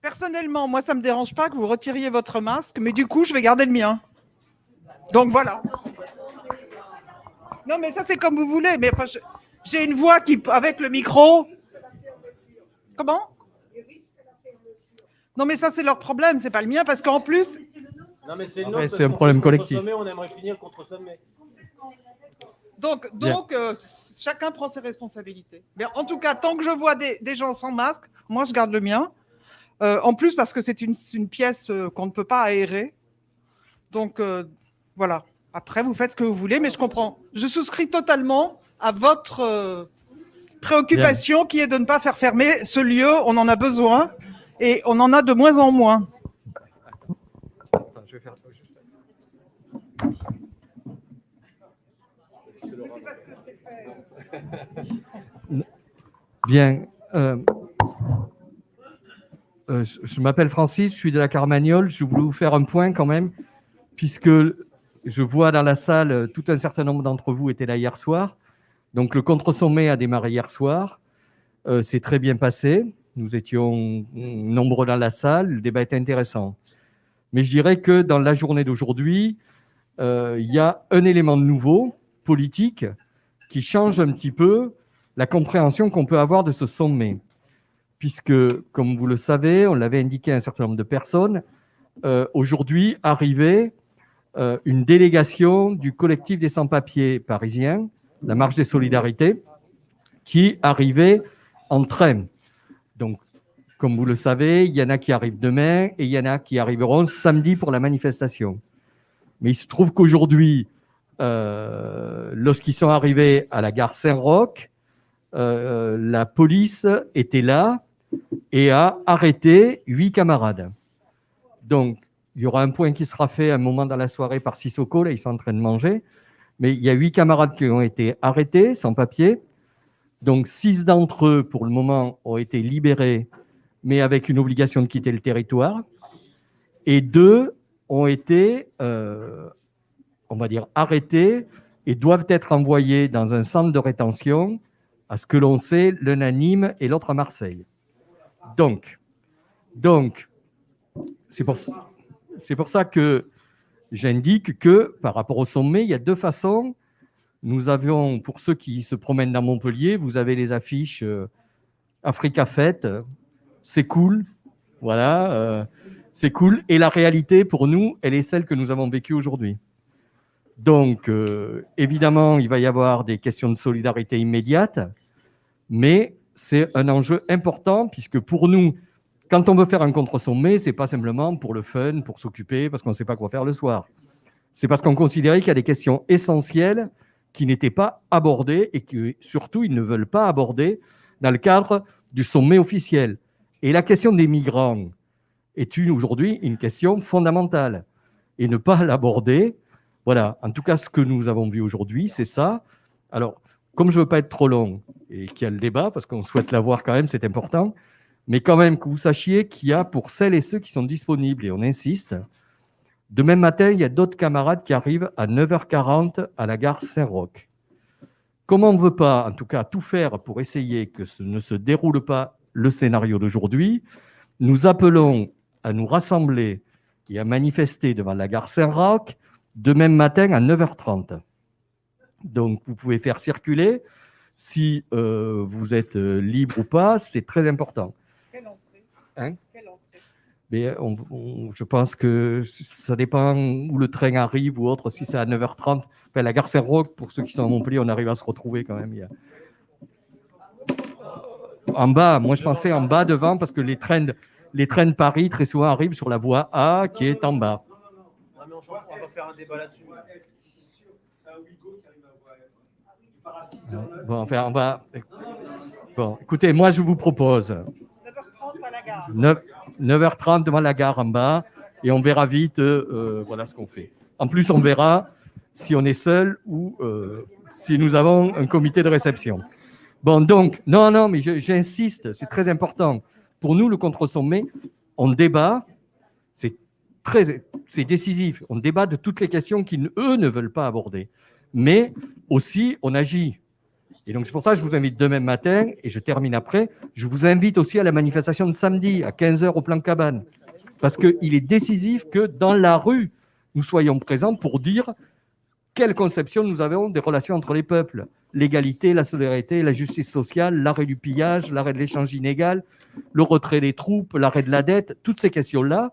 Personnellement, moi, ça ne me dérange pas que vous retiriez votre masque, mais du coup, je vais garder le mien. Donc voilà. Non, mais ça, c'est comme vous voulez. Mais j'ai une voix qui, avec le micro. Comment? Non, mais ça, c'est leur problème, c'est pas le mien, parce qu'en plus. Non, mais c'est un problème collectif. On aimerait finir contre Donc, donc euh, chacun prend ses responsabilités. Mais en tout cas, tant que je vois des, gens sans masque, moi, je garde le mien. Euh, en plus, parce que c'est une, pièce euh, qu'on ne peut pas aérer. Donc, voilà. Après, vous faites ce que vous voulez, mais je comprends. Je souscris totalement à votre préoccupation qui est de ne pas faire fermer ce lieu. On en a besoin et on en a de moins en moins. Bien. Euh, euh, je, m'appelle Francis, je suis de la Carmagnole. Je voulais vous faire un point quand même, puisque je vois dans la salle tout un certain nombre d'entre vous étaient là hier soir. Donc le contre-sommet a démarré hier soir. Euh, c'est très bien passé. Nous étions nombreux dans la salle. Le débat était intéressant. Mais je dirais que dans la journée d'aujourd'hui, il y a un élément nouveau, politique, qui change un petit peu la compréhension qu'on peut avoir de ce sommet. Puisque, comme vous le savez, on l'avait indiqué à un certain nombre de personnes, euh, aujourd'hui arrivait euh, une délégation du collectif des sans-papiers parisiens, la Marche des Solidarités, qui arrivait en train. Donc, comme vous le savez, il y en a qui arrivent demain et il y en a qui arriveront samedi pour la manifestation. Mais il se trouve qu'aujourd'hui, euh, lorsqu'ils sont arrivés à la gare Saint-Roch, la police était là et a arrêté huit camarades. Donc, il y aura un point qui sera fait un moment dans la soirée par Sissoko, là, ils sont en train de manger, mais il y a huit camarades qui ont été arrêtés sans papier. Donc, six d'entre eux, pour le moment, ont été libérés, mais avec une obligation de quitter le territoire. Et deux ont été euh, on va dire, arrêtés et doivent être envoyés dans un centre de rétention, à ce que l'on sait, l'un à Nîmes et l'autre à Marseille. Donc, donc c'est pour, ça que j'indique que par rapport au sommet, il y a deux façons. Nous avions, pour ceux qui se promènent dans Montpellier, vous avez les affiches euh, Africa Fête, c'est cool, voilà, euh, c'est cool. Et la réalité, pour nous, elle est celle que nous avons vécue aujourd'hui. Donc, euh, évidemment, il va y avoir des questions de solidarité immédiate, mais c'est un enjeu important puisque pour nous, quand on veut faire un contre-sommet, ce n'est pas simplement pour le fun, pour s'occuper, parce qu'on ne sait pas quoi faire le soir. C'est parce qu'on considérait qu'il y a des questions essentielles qui n'étaient pas abordées et que surtout ils ne veulent pas aborder dans le cadre du sommet officiel. Et la question des migrants est aujourd'hui une question fondamentale. Et ne pas l'aborder, voilà, en tout cas, ce que nous avons vu aujourd'hui, c'est ça. Alors, comme je ne veux pas être trop long et qu'il y a le débat, parce qu'on souhaite l'avoir quand même, c'est important, mais quand même que vous sachiez qu'il y a pour celles et ceux qui sont disponibles, et on insiste, demain matin, il y a d'autres camarades qui arrivent à 9h40 à la gare Saint-Roch. Comme on ne veut pas, en tout cas, tout faire pour essayer que ce ne se déroule pas le scénario d'aujourd'hui, nous appelons à nous rassembler et à manifester devant la gare Saint-Roch de même matin à 9h30. Donc, vous pouvez faire circuler. Si euh, vous êtes euh, libre ou pas, c'est très important. Quelle entrée, hein? Quelle entrée? Mais je pense que ça dépend où le train arrive ou autre. Si c'est à 9h30, enfin, la gare Saint-Roch, pour ceux qui sont à Montpellier, on arrive à se retrouver quand même. En bas, moi je pensais en bas devant parce que les trains, les trains de Paris très souvent arrivent sur la voie A qui est en bas on va faire un débat là-dessus. Bon, écoutez, moi je vous propose 9h30 devant la gare en bas et on verra vite euh, voilà ce qu'on fait. En plus, on verra si on est seul ou euh, si nous avons un comité de réception. Bon, donc, non, non, mais j'insiste, c'est très important. Pour nous, le contre-sommet, on débat, c'est décisif. On débat de toutes les questions qu'eux ne veulent pas aborder. Mais aussi, on agit. Et donc, c'est pour ça que je vous invite demain matin, et je termine après, je vous invite aussi à la manifestation de samedi à 15h au plan cabane. Parce qu'il est décisif que dans la rue, nous soyons présents pour dire quelle conception nous avons des relations entre les peuples. L'égalité, la solidarité, la justice sociale, l'arrêt du pillage, l'arrêt de l'échange inégal, le retrait des troupes, l'arrêt de la dette, toutes ces questions-là,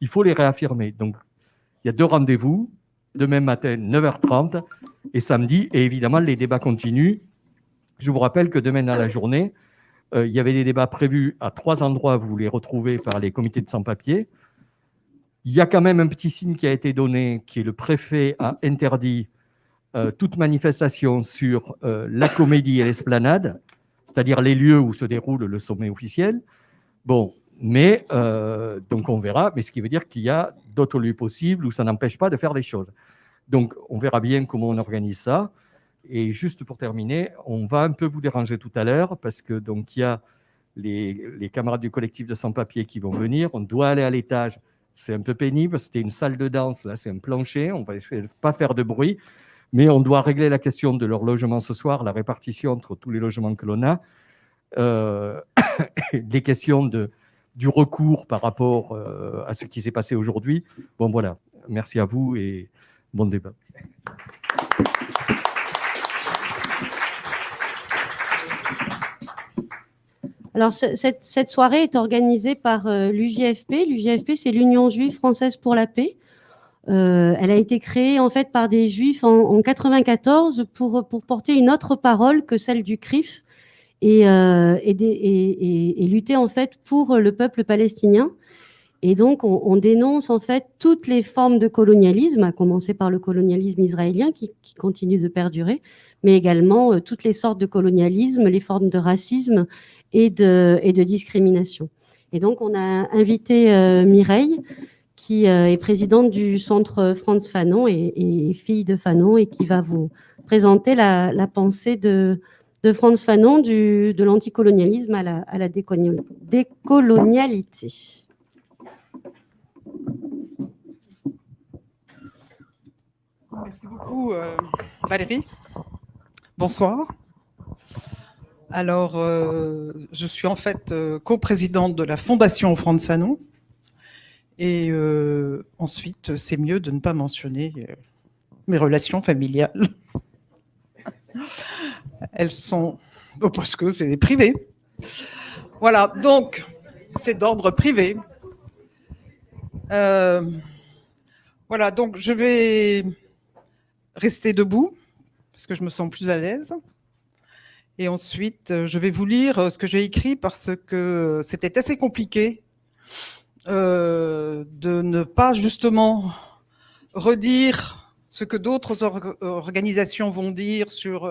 il faut les réaffirmer. Donc, il y a deux rendez-vous, demain matin, 9h30, et samedi, et évidemment, les débats continuent. Je vous rappelle que demain dans la journée, euh, il y avait des débats prévus à trois endroits, vous les retrouvez par les comités de sans-papiers. Il y a quand même un petit signe qui a été donné, qui est le préfet a interdit euh, toute manifestation sur euh, la comédie et l'esplanade, c'est-à-dire les lieux où se déroule le sommet officiel. Bon, mais donc on verra, mais ce qui veut dire qu'il y a d'autres lieux possibles où ça n'empêche pas de faire des choses. Donc on verra bien comment on organise ça. Et juste pour terminer, on va un peu vous déranger tout à l'heure parce que donc il y a les, camarades du collectif de sans-papiers qui vont venir. On doit aller à l'étage. C'est un peu pénible. C'était une salle de danse. Là, c'est un plancher. On va essayer de pas faire de bruit, mais on doit régler la question de leur logement ce soir, la répartition entre tous les logements que l'on a, euh, les questions de, du recours par rapport euh, à ce qui s'est passé aujourd'hui. Bon, voilà. Merci à vous et bon débat. Alors, cette, soirée est organisée par euh, l'UJFP. L'UJFP, c'est l'Union juive française pour la paix. Euh, elle a été créée en fait par des juifs en, en 94 pour, pour porter une autre parole que celle du CRIF et, euh, et, et, lutter en fait pour le peuple palestinien. Et donc, on, on, dénonce en fait toutes les formes de colonialisme, à commencer par le colonialisme israélien qui, qui continue de perdurer, mais également euh, toutes les sortes de colonialisme, les formes de racisme et de, et de discrimination. Et donc, on a invité euh, Mireille, qui euh, est présidente du centre Franz Fanon et, fille de Fanon, et qui va vous présenter la, la pensée de, de Franz Fanon du, de l'anticolonialisme à la, à la décolonialité. Merci beaucoup, euh, Valérie. Bonsoir. Alors, euh, je suis en fait euh, coprésidente de la Fondation Franz Fanon. Et ensuite, c'est mieux de ne pas mentionner mes relations familiales. Elles sont... Parce que c'est privé. Voilà, donc, c'est d'ordre privé. voilà, donc je vais rester debout, parce que je me sens plus à l'aise. Et ensuite, euh, je vais vous lire euh, ce que j'ai écrit parce que c'était assez compliqué euh, de ne pas justement redire ce que d'autres organisations vont dire sur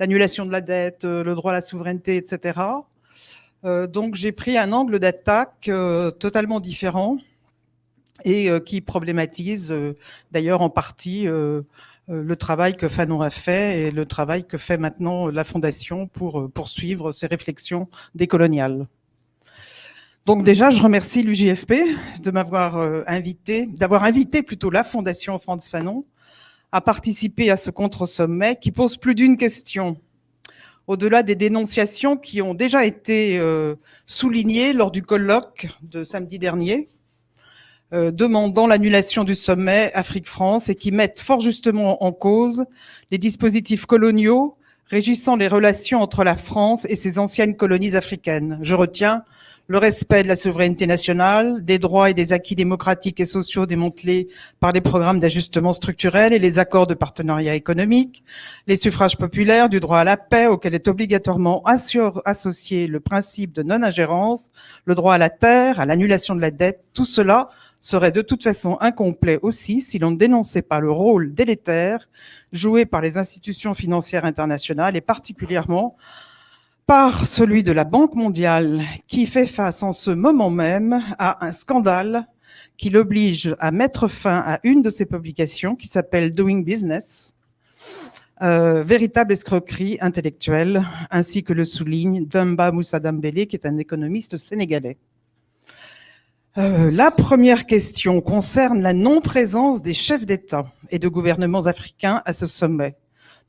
l'annulation de la dette, le droit à la souveraineté, etc. donc j'ai pris un angle d'attaque totalement différent et qui problématise d'ailleurs en partie euh, le travail que Fanon a fait et le travail que fait maintenant la Fondation pour euh, poursuivre ses réflexions décoloniales. Donc déjà, je remercie l'UJFP de m'avoir euh, invité, d'avoir invité plutôt la Fondation Franz Fanon à participer à ce contre-sommet qui pose plus d'une question. Au-delà des dénonciations qui ont déjà été soulignées lors du colloque de samedi dernier, euh, demandant l'annulation du sommet Afrique-France et qui mettent fort justement en cause les dispositifs coloniaux régissant les relations entre la France et ses anciennes colonies africaines. Je retiens le respect de la souveraineté nationale, des droits et des acquis démocratiques et sociaux démantelés par les programmes d'ajustement structurel et les accords de partenariat économique, les suffrages populaires, du droit à la paix auquel est obligatoirement associé le principe de non-ingérence, le droit à la terre, à l'annulation de la dette, tout cela serait de toute façon incomplet aussi si l'on ne dénonçait pas le rôle délétère joué par les institutions financières internationales et particulièrement par celui de la Banque mondiale qui fait face en ce moment même à un scandale qui l'oblige à mettre fin à une de ses publications qui s'appelle Doing Business, euh, véritable escroquerie intellectuelle, ainsi que le souligne Dumba Moussa Dambélé, qui est un économiste sénégalais. Euh, la première question concerne la non-présence des chefs d'État et de gouvernements africains à ce sommet.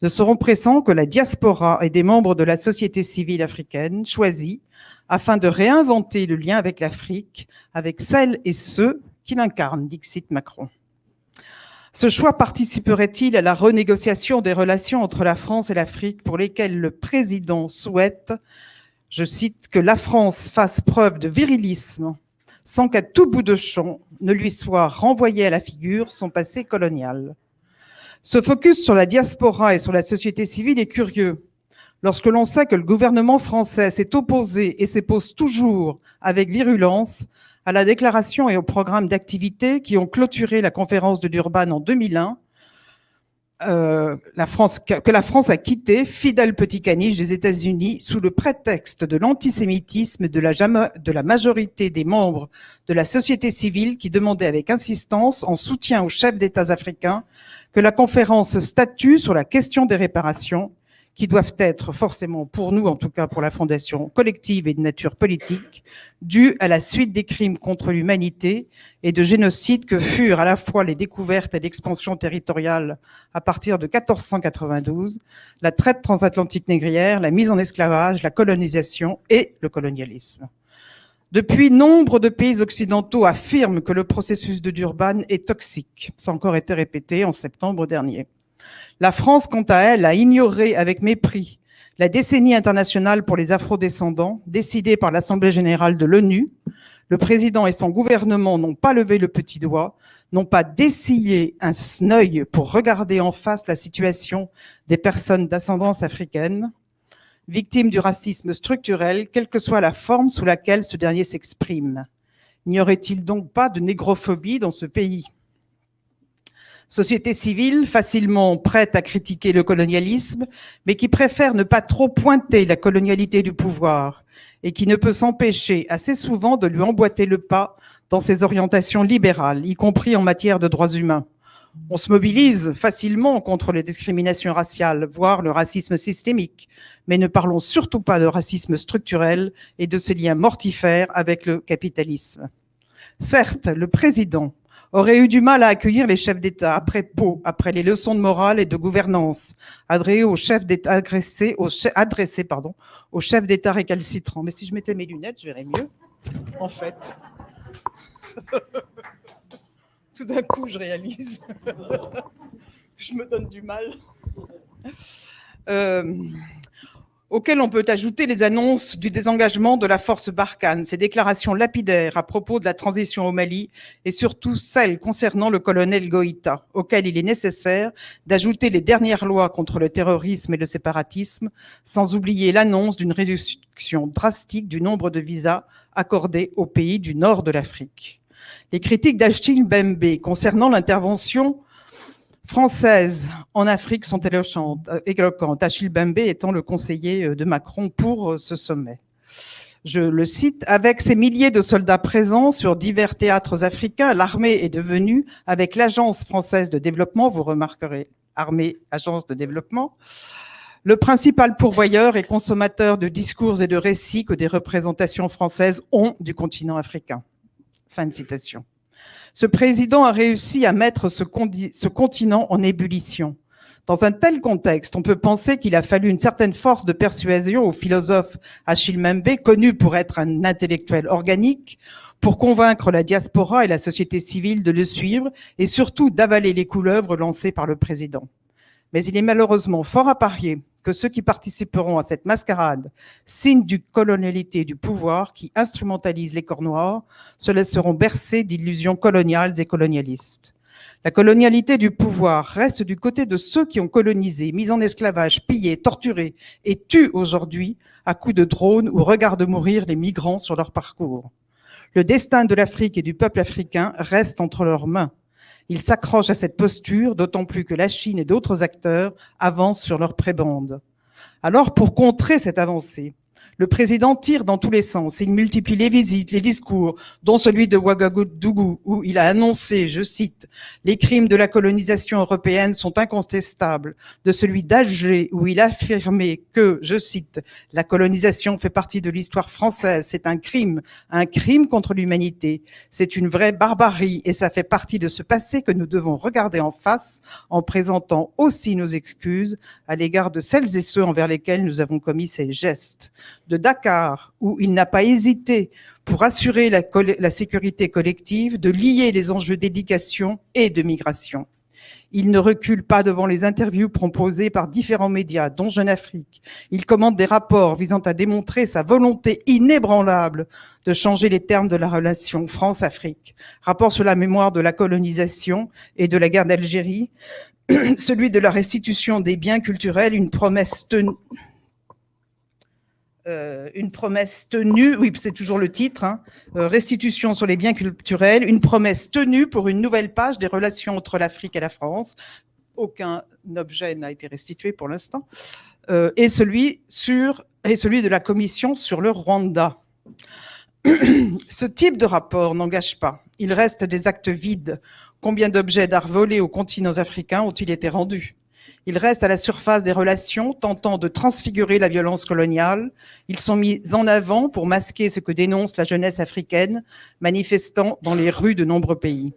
Ne seront pressants que la diaspora et des membres de la société civile africaine choisis afin de réinventer le lien avec l'Afrique, avec celles et ceux qui l'incarnent, dixit Macron. Ce choix participerait-il à la renégociation des relations entre la France et l'Afrique pour lesquelles le président souhaite, je cite, que la France fasse preuve de virilisme sans qu'à tout bout de champ ne lui soit renvoyé à la figure son passé colonial? Ce focus sur la diaspora et sur la société civile est curieux, lorsque l'on sait que le gouvernement français s'est opposé et s'épose toujours avec virulence à la déclaration et au programme d'activité qui ont clôturé la conférence de Durban en 2001, euh, que la France a quitté, fidèle petit caniche des États-Unis, sous le prétexte de l'antisémitisme de la, de la majorité des membres de la société civile qui demandaient avec insistance, en soutien aux chefs d'États africains, que la conférence statue sur la question des réparations, qui doivent être forcément, pour nous en tout cas pour la Fondation, collective et de nature politique, dues à la suite des crimes contre l'humanité et de génocides que furent à la fois les découvertes et l'expansion territoriale à partir de 1492, la traite transatlantique négrière, la mise en esclavage, la colonisation et le colonialisme. Depuis, nombre de pays occidentaux affirment que le processus de Durban est toxique. Ça a encore été répété en septembre dernier. La France, quant à elle, a ignoré avec mépris la décennie internationale pour les afrodescendants, décidée par l'Assemblée générale de l'ONU. Le président et son gouvernement n'ont pas levé le petit doigt, n'ont pas dessillé un œil pour regarder en face la situation des personnes d'ascendance africaine victimes du racisme structurel, quelle que soit la forme sous laquelle ce dernier s'exprime. N'y aurait-il donc pas de négrophobie dans ce pays? Société civile facilement prête à critiquer le colonialisme, mais qui préfère ne pas trop pointer la colonialité du pouvoir et qui ne peut s'empêcher assez souvent de lui emboîter le pas dans ses orientations libérales, y compris en matière de droits humains. On se mobilise facilement contre les discriminations raciales, voire le racisme systémique, mais ne parlons surtout pas de racisme structurel et de ses liens mortifères avec le capitalisme. Certes, le président aurait eu du mal à accueillir les chefs d'État après Pau, après les leçons de morale et de gouvernance adressées aux chefs aux aux chefs d'État récalcitrants. Mais si je mettais mes lunettes, je verrais mieux, en fait. Tout d'un coup, je réalise. je me donne du mal. Euh, auquel on peut ajouter les annonces du désengagement de la force Barkhane, ces déclarations lapidaires à propos de la transition au Mali et surtout celles concernant le colonel Goïta, auquel il est nécessaire d'ajouter les dernières lois contre le terrorisme et le séparatisme, sans oublier l'annonce d'une réduction drastique du nombre de visas accordés aux pays du nord de l'Afrique. Les critiques d'Achille Bembe concernant l'intervention françaises en Afrique sont éloquentes, Achille Bembe étant le conseiller euh, de Macron pour euh, ce sommet. Je le cite, avec ses milliers de soldats présents sur divers théâtres africains, l'armée est devenue, avec l'Agence française de développement, vous remarquerez, armée, agence de développement, le principal pourvoyeur et consommateur de discours et de récits que des représentations françaises ont du continent africain. Fin de citation. Ce président a réussi à mettre ce, continent en ébullition. Dans un tel contexte, on peut penser qu'il a fallu une certaine force de persuasion au philosophe Achille Mbembe, connu pour être un intellectuel organique, pour convaincre la diaspora et la société civile de le suivre et surtout d'avaler les couleuvres lancées par le président. Mais il est malheureusement fort à parier que ceux qui participeront à cette mascarade, signe du colonialité du pouvoir qui instrumentalise les corps noirs, se laisseront bercer d'illusions coloniales et colonialistes. La colonialité du pouvoir reste du côté de ceux qui ont colonisé, mis en esclavage, pillé, torturé et tuent aujourd'hui à coups de drones ou regardent mourir les migrants sur leur parcours. Le destin de l'Afrique et du peuple africain reste entre leurs mains. Ils s'accrochent à cette posture, d'autant plus que la Chine et d'autres acteurs avancent sur leur prébande. Alors, pour contrer cette avancée, Le président tire dans tous les sens. Il multiplie les visites, les discours, dont celui de Ouagadougou, où il a annoncé, je cite, les crimes de la colonisation européenne sont incontestables, de celui d'Alger, où il a affirmé que, je cite, la colonisation fait partie de l'histoire française, c'est un crime, un crime contre l'humanité, c'est une vraie barbarie, et ça fait partie de ce passé que nous devons regarder en face, en présentant aussi nos excuses à l'égard de celles et ceux envers lesquels nous avons commis ces gestes de Dakar, où il n'a pas hésité pour assurer la, sécurité collective de lier les enjeux d'éducation et de migration. Il ne recule pas devant les interviews proposées par différents médias, dont Jeune Afrique. Il commande des rapports visant à démontrer sa volonté inébranlable de changer les termes de la relation France-Afrique. Rapport sur la mémoire de la colonisation et de la guerre d'Algérie, celui de la restitution des biens culturels, une promesse tenue euh, une promesse tenue, oui, c'est toujours le titre, hein, euh, restitution sur les biens culturels, une promesse tenue pour une nouvelle page des relations entre l'Afrique et la France. Aucun objet n'a été restitué pour l'instant. Euh, et, celui et celui de la commission sur le Rwanda. Ce type de rapport n'engage pas. Il reste des actes vides. Combien d'objets d'art volés aux continents africains ont-ils été rendus? Ils restent à la surface des relations, tentant de transfigurer la violence coloniale. Ils sont mis en avant pour masquer ce que dénonce la jeunesse africaine, manifestant dans les rues de nombreux pays.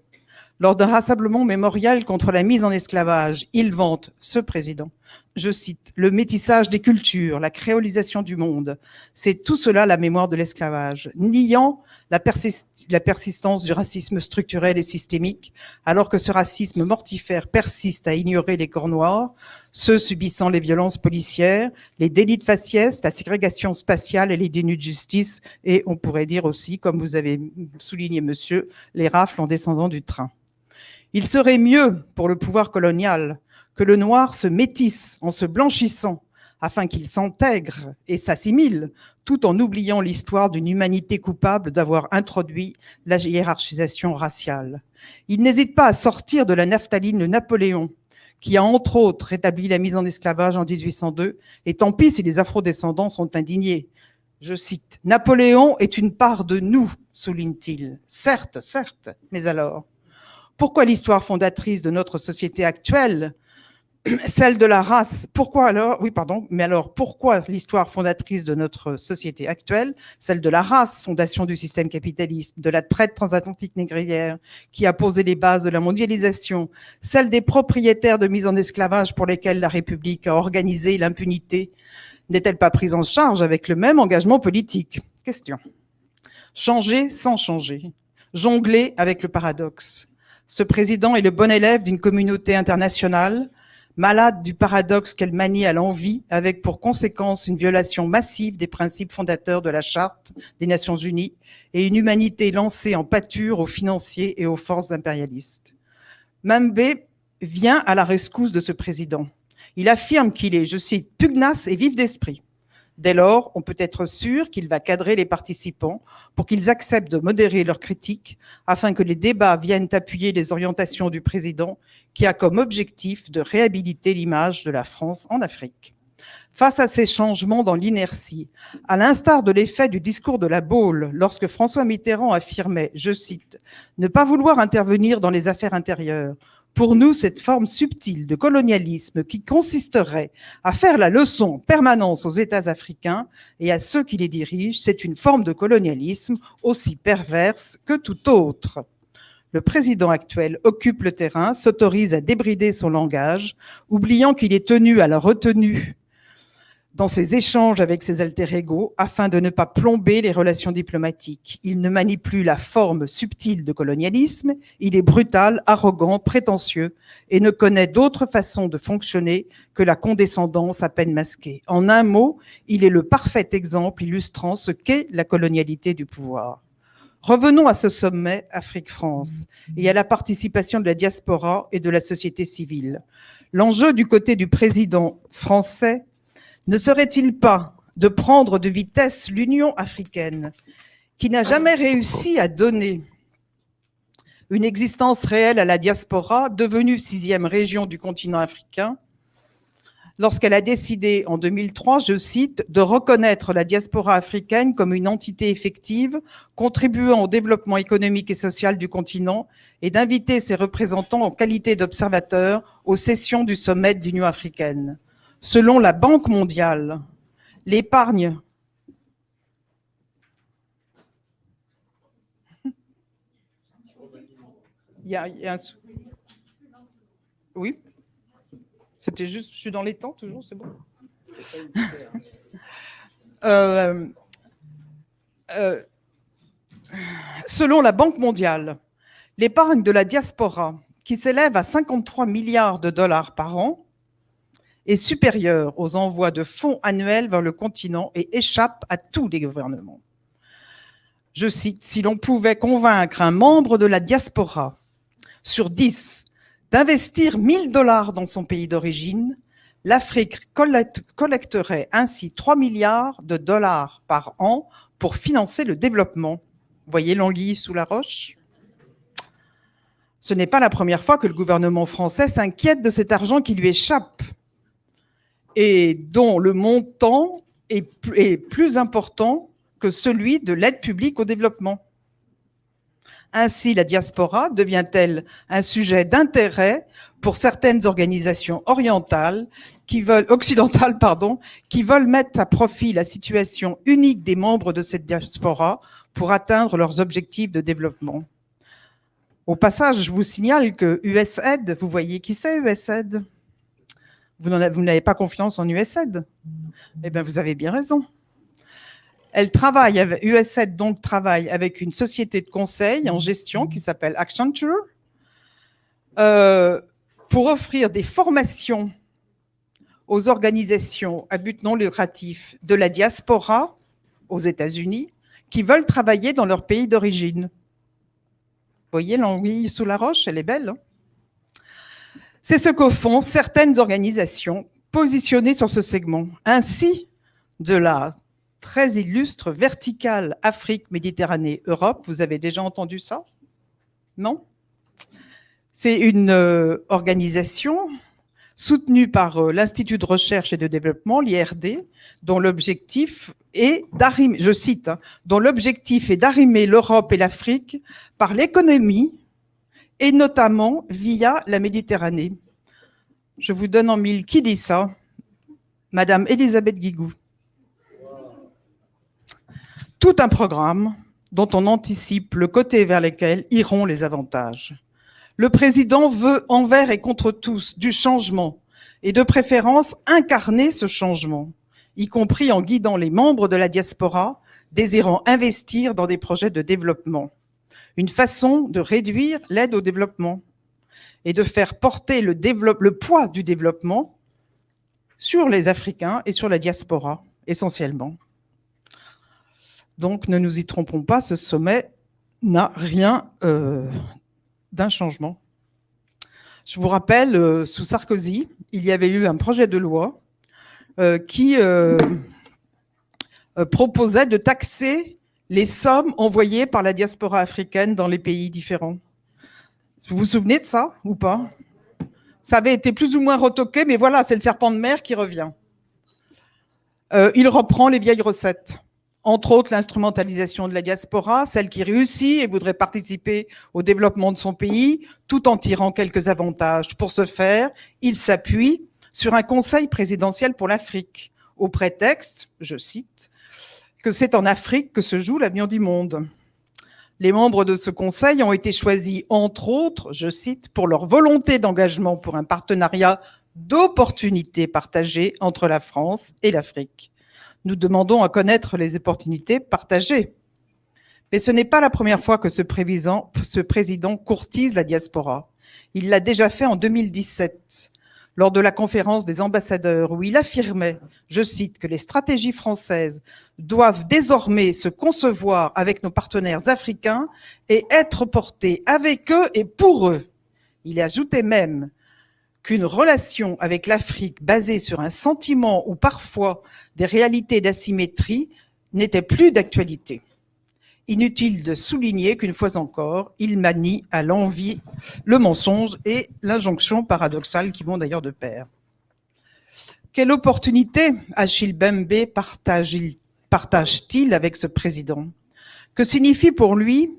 Lors d'un rassemblement mémorial contre la mise en esclavage, il vante ce président, je cite, le métissage des cultures, la créolisation du monde. C'est tout cela la mémoire de l'esclavage, niant la, persistance du racisme structurel et systémique, alors que ce racisme mortifère persiste à ignorer les corps noirs, ceux subissant les violences policières, les délits de faciès, la ségrégation spatiale et les dénus de justice, et on pourrait dire aussi, comme vous avez souligné monsieur, les rafles en descendant du train. Il serait mieux pour le pouvoir colonial que le noir se métisse en se blanchissant afin qu'il s'intègre et s'assimile, tout en oubliant l'histoire d'une humanité coupable d'avoir introduit la hiérarchisation raciale. Il n'hésite pas à sortir de la naphtaline de Napoléon, qui a entre autres établi la mise en esclavage en 1802, et tant pis si les afrodescendants sont indignés. Je cite, Napoléon est une part de nous, souligne-t-il. Certes, certes, mais alors Pourquoi l'histoire fondatrice de notre société actuelle celle de la race. Pourquoi alors Oui, pardon. Mais alors, pourquoi l'histoire fondatrice de notre société actuelle, celle de la race, fondation du système capitaliste, de la traite transatlantique négrière, qui a posé les bases de la mondialisation, celle des propriétaires de mise en esclavage pour lesquels la République a organisé l'impunité, n'est-elle pas prise en charge avec le même engagement politique? Question. Changer sans changer. Jongler avec le paradoxe. Ce président est le bon élève d'une communauté internationale malade du paradoxe qu'elle manie à l'envie, avec pour conséquence une violation massive des principes fondateurs de la Charte des Nations Unies et une humanité lancée en pâture aux financiers et aux forces impérialistes. Mambe vient à la rescousse de ce président. Il affirme qu'il est, je cite, pugnace et vif d'esprit. Dès lors, on peut être sûr qu'il va cadrer les participants pour qu'ils acceptent de modérer leurs critiques afin que les débats viennent appuyer les orientations du président qui a comme objectif de réhabiliter l'image de la France en Afrique. Face à ces changements dans l'inertie, à l'instar de l'effet du discours de la Baule, lorsque François Mitterrand affirmait, je cite, « ne pas vouloir intervenir dans les affaires intérieures », pour nous, cette forme subtile de colonialisme qui consisterait à faire la leçon en permanence aux États africains et à ceux qui les dirigent, c'est une forme de colonialisme aussi perverse que tout autre. Le président actuel occupe le terrain, s'autorise à débrider son langage, oubliant qu'il est tenu à la retenue dans ses échanges avec ses alter ego afin de ne pas plomber les relations diplomatiques. Il ne manie plus la forme subtile de colonialisme, il est brutal, arrogant, prétentieux et ne connaît d'autre façon de fonctionner que la condescendance à peine masquée. En un mot, il est le parfait exemple illustrant ce qu'est la colonialité du pouvoir. Revenons à ce sommet Afrique-France et à la participation de la diaspora et de la société civile. L'enjeu du côté du président français ne serait-il pas de prendre de vitesse l'Union africaine, qui n'a jamais réussi à donner une existence réelle à la diaspora, devenue sixième région du continent africain, lorsqu'elle a décidé en 2003, je cite, de reconnaître la diaspora africaine comme une entité effective, contribuant au développement économique et social du continent et d'inviter ses représentants en qualité d'observateurs aux sessions du sommet de l'Union africaine. Selon la Banque mondiale, l'épargne il y a, un... Oui. C'était juste, je suis dans les temps toujours, c'est bon. Euh, euh, Selon la Banque mondiale, l'épargne de la diaspora, qui s'élève à 53 milliards de dollars par an, est supérieure aux envois de fonds annuels vers le continent et échappe à tous les gouvernements. Je cite, si l'on pouvait convaincre un membre de la diaspora sur 10 d'investir 1000 dollars dans son pays d'origine, l'Afrique collecterait ainsi 3 milliards de dollars par an pour financer le développement. Voyez l'anguille sous la roche Ce n'est pas la première fois que le gouvernement français s'inquiète de cet argent qui lui échappe et dont le montant est plus important que celui de l'aide publique au développement. Ainsi, la diaspora devient-elle un sujet d'intérêt pour certaines organisations orientales qui veulent, occidentales pardon, qui veulent mettre à profit la situation unique des membres de cette diaspora pour atteindre leurs objectifs de développement. Au passage, je vous signale que USAID, vous voyez qui c'est USAID Vous n'avez pas confiance en USAID Eh bien, vous avez bien raison. Elle travaille, USAID donc travaille avec une société de conseil en gestion qui s'appelle Accenture euh, pour offrir des formations aux organisations à but non lucratif de la diaspora aux États-Unis qui veulent travailler dans leur pays d'origine. Vous voyez l'anguille sous la roche, elle est belle. Hein C'est ce que font certaines organisations positionnées sur ce segment. Ainsi, de la très illustre, verticale Afrique, Méditerranée, Europe. Vous avez déjà entendu ça? Non? C'est une euh, organisation soutenue par euh, l'Institut de recherche et de développement, l'IRD, dont l'objectif est hein, dont l'objectif est d'arrimer l'Europe et l'Afrique par l'économie et notamment via la Méditerranée. Je vous donne en mille qui dit ça Madame Elisabeth Guigou tout un programme dont on anticipe le côté vers lequel iront les avantages. Le président veut envers et contre tous du changement et de préférence incarner ce changement, y compris en guidant les membres de la diaspora désirant investir dans des projets de développement. Une façon de réduire l'aide au développement et de faire porter le, poids du développement sur les Africains et sur la diaspora, essentiellement. Donc ne nous y trompons pas, ce sommet n'a rien euh, d'un changement. Je vous rappelle, euh, sous Sarkozy, il y avait eu un projet de loi euh, qui proposait de taxer les sommes envoyées par la diaspora africaine dans les pays différents. Vous vous souvenez de ça ou pas? Ça avait été plus ou moins retoqué, mais voilà, c'est le serpent de mer qui revient. il reprend les vieilles recettes entre autres l'instrumentalisation de la diaspora, celle qui réussit et voudrait participer au développement de son pays, tout en tirant quelques avantages. Pour ce faire, il s'appuie sur un conseil présidentiel pour l'Afrique, au prétexte, je cite, que c'est en Afrique que se joue l'avenir du monde. Les membres de ce conseil ont été choisis, entre autres, je cite, pour leur volonté d'engagement pour un partenariat d'opportunités partagées entre la France et l'Afrique. Nous demandons à connaître les opportunités partagées. Mais ce n'est pas la première fois que ce président, ce président courtise la diaspora. Il l'a déjà fait en 2017, lors de la conférence des ambassadeurs, où il affirmait, je cite, que les stratégies françaises doivent désormais se concevoir avec nos partenaires africains et être portées avec eux et pour eux. Il ajoutait même qu'une relation avec l'Afrique basée sur un sentiment ou parfois des réalités d'asymétrie n'était plus d'actualité. Inutile de souligner qu'une fois encore, il manie à l'envie le mensonge et l'injonction paradoxale qui vont d'ailleurs de pair. Quelle opportunité Achille Bembe partage-t-il avec ce président? Que signifie pour lui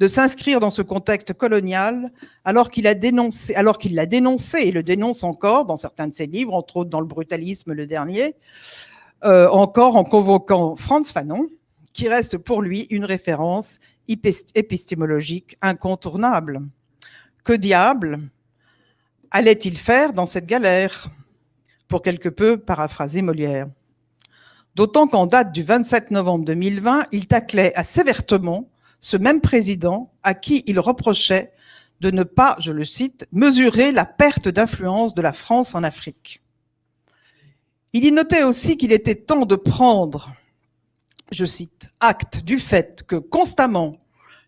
de s'inscrire dans ce contexte colonial alors qu'il a dénoncé, alors l'a dénoncé et le dénonce encore dans certains de ses livres, entre autres dans le brutalisme le dernier, euh, encore en convoquant Franz Fanon, qui reste pour lui une référence épistémologique incontournable. Que diable allait-il faire dans cette galère? Pour quelque peu paraphraser Molière. D'autant qu'en date du 27 novembre 2020, il taclait assez vertement ce même président à qui il reprochait de ne pas, je le cite, mesurer la perte d'influence de la France en Afrique. Il y notait aussi qu'il était temps de prendre, je cite, acte du fait que constamment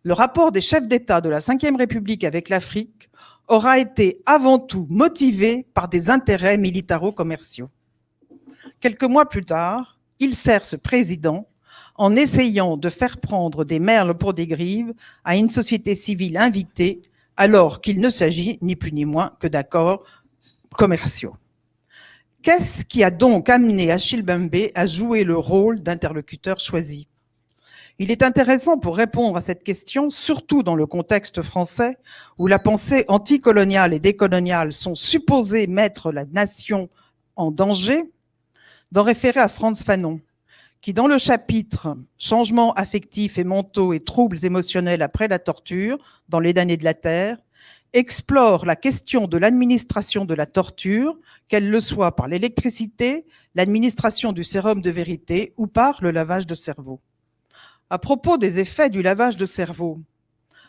le rapport des chefs d'État de la Ve République avec l'Afrique aura été avant tout motivé par des intérêts militaro-commerciaux. Quelques mois plus tard, il sert ce président en essayant de faire prendre des merles pour des grives à une société civile invitée, alors qu'il ne s'agit ni plus ni moins que d'accords commerciaux. Qu'est-ce qui a donc amené Achille Bembe à jouer le rôle d'interlocuteur choisi? Il est intéressant pour répondre à cette question, surtout dans le contexte français, où la pensée anticoloniale et décoloniale sont supposées mettre la nation en danger, d'en référer à Franz Fanon, qui dans le chapitre « Changements affectifs et mentaux et troubles émotionnels après la torture dans les damnés de la Terre » explore la question de l'administration de la torture, qu'elle le soit par l'électricité, l'administration du sérum de vérité ou par le lavage de cerveau. À propos des effets du lavage de cerveau,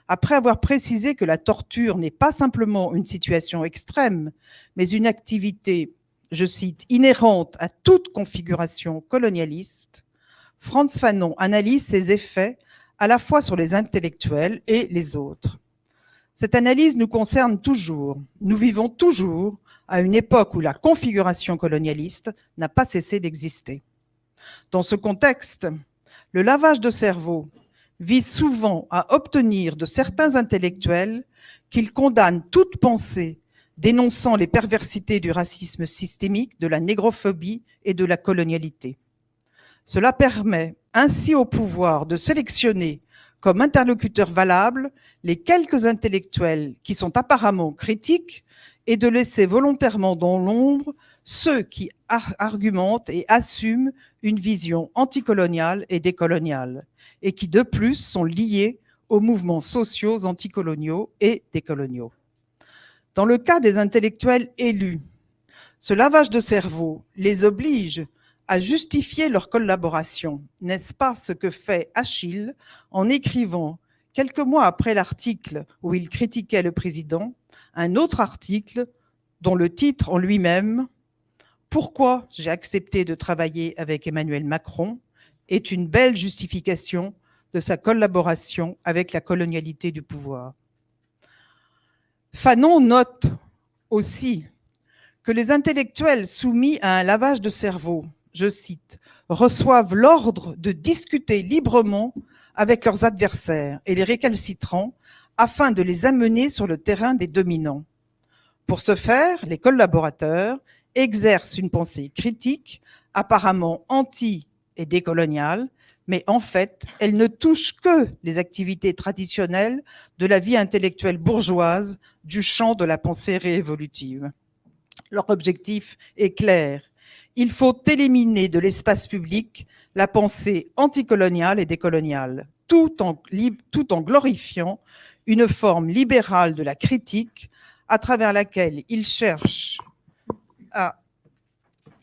après avoir précisé que la torture n'est pas simplement une situation extrême, mais une activité, je cite, inhérente à toute configuration colonialiste, Franz Fanon analyse ses effets à la fois sur les intellectuels et les autres. Cette analyse nous concerne toujours. Nous vivons toujours à une époque où la configuration colonialiste n'a pas cessé d'exister. Dans ce contexte, le lavage de cerveau vise souvent à obtenir de certains intellectuels qu'ils condamnent toute pensée dénonçant les perversités du racisme systémique, de la négrophobie et de la colonialité. Cela permet ainsi au pouvoir de sélectionner comme interlocuteurs valables les quelques intellectuels qui sont apparemment critiques et de laisser volontairement dans l'ombre ceux qui argumentent et assument une vision anticoloniale et décoloniale, et qui de plus sont liés aux mouvements sociaux anticoloniaux et décoloniaux. Dans le cas des intellectuels élus, ce lavage de cerveau les oblige à justifier leur collaboration. N'est-ce pas ce que fait Achille en écrivant, quelques mois après l'article où il critiquait le président, un autre article dont le titre en lui-même, Pourquoi j'ai accepté de travailler avec Emmanuel Macron, est une belle justification de sa collaboration avec la colonialité du pouvoir. Fanon note aussi que les intellectuels soumis à un lavage de cerveau je cite, reçoivent l'ordre de discuter librement avec leurs adversaires et les récalcitrants afin de les amener sur le terrain des dominants. Pour ce faire, les collaborateurs exercent une pensée critique, apparemment anti- et décoloniale, mais en fait, elle ne touche que les activités traditionnelles de la vie intellectuelle bourgeoise du champ de la pensée réévolutive. Leur objectif est clair, il faut éliminer de l'espace public la pensée anticoloniale et décoloniale, tout en, glorifiant une forme libérale de la critique à travers laquelle à,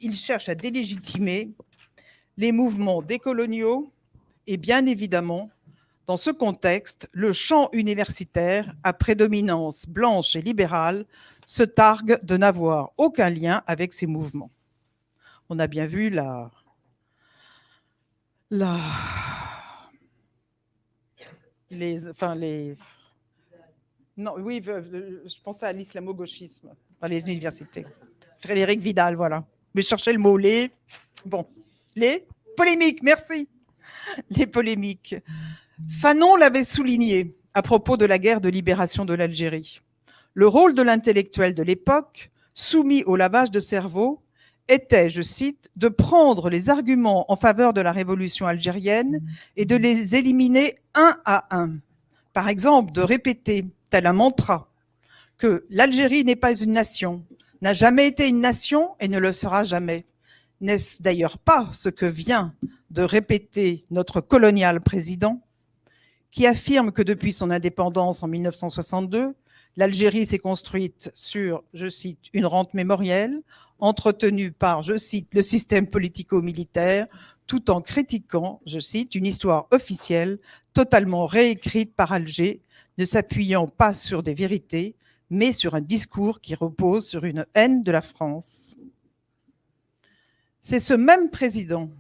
il cherche à délégitimer les mouvements décoloniaux et bien évidemment, dans ce contexte, le champ universitaire à prédominance blanche et libérale se targue de n'avoir aucun lien avec ces mouvements on a bien vu la, la, les, enfin les, non, oui, je pensais à l'islamo-gauchisme dans les universités. Frédéric Vidal, voilà. Mais cherchez le mot, les, bon, les polémiques, merci. Les polémiques. Fanon l'avait souligné à propos de la guerre de libération de l'Algérie. Le rôle de l'intellectuel de l'époque, soumis au lavage de cerveau, était, je cite, de prendre les arguments en faveur de la révolution algérienne et de les éliminer un à un. Par exemple, de répéter, tel un mantra, que l'Algérie n'est pas une nation, n'a jamais été une nation et ne le sera jamais. N'est-ce d'ailleurs pas ce que vient de répéter notre colonial président, qui affirme que depuis son indépendance en 1962, l'Algérie s'est construite sur, je cite, une rente mémorielle, entretenue par, je cite, le système politico-militaire, tout en critiquant, je cite, une histoire officielle totalement réécrite par Alger, ne s'appuyant pas sur des vérités, mais sur un discours qui repose sur une haine de la France. C'est ce même président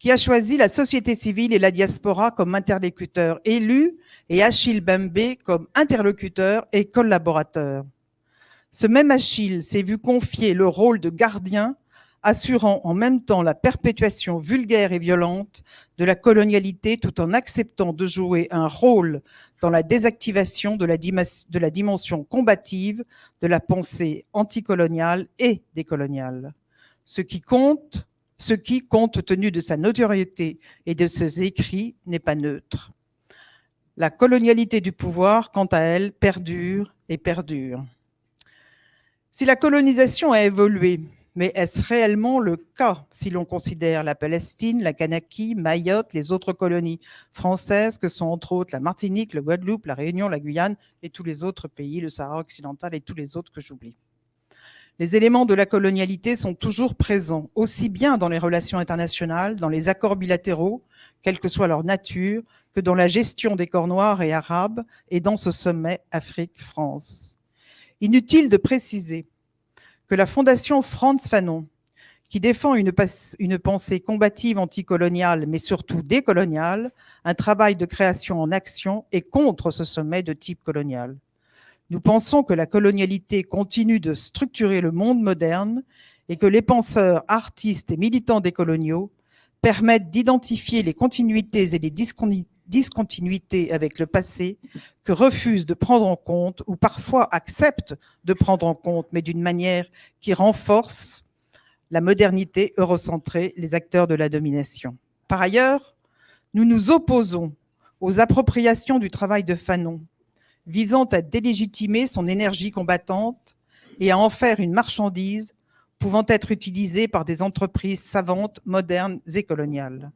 qui a choisi la société civile et la diaspora comme interlocuteurs élus et Achille Bembe comme interlocuteur et collaborateur. Ce même Achille s'est vu confier le rôle de gardien, assurant en même temps la perpétuation vulgaire et violente de la colonialité tout en acceptant de jouer un rôle dans la désactivation de la, de la dimension combative de la pensée anticoloniale et décoloniale. Ce qui compte, ce qui, compte tenu de sa notoriété et de ses écrits, n'est pas neutre. La colonialité du pouvoir, quant à elle, perdure et perdure. Si la colonisation a évolué, mais est-ce réellement le cas si l'on considère la Palestine, la Kanaki, Mayotte, les autres colonies françaises que sont entre autres la Martinique, le Guadeloupe, la Réunion, la Guyane et tous les autres pays, le Sahara occidental et tous les autres que j'oublie? Les éléments de la colonialité sont toujours présents, aussi bien dans les relations internationales, dans les accords bilatéraux, quelle que soit leur nature, que dans la gestion des corps noirs et arabes et dans ce sommet Afrique-France. Inutile de préciser que la fondation Franz Fanon, qui défend une, une pensée combative anticoloniale, mais surtout décoloniale, un travail de création en action, est contre ce sommet de type colonial. Nous pensons que la colonialité continue de structurer le monde moderne et que les penseurs, artistes et militants décoloniaux permettent d'identifier les continuités et les discontinuités avec le passé que refusent de prendre en compte ou parfois acceptent de prendre en compte, mais d'une manière qui renforce la modernité eurocentrée, les acteurs de la domination. Par ailleurs, nous nous opposons aux appropriations du travail de Fanon, visant à délégitimer son énergie combattante et à en faire une marchandise pouvant être utilisée par des entreprises savantes, modernes et coloniales.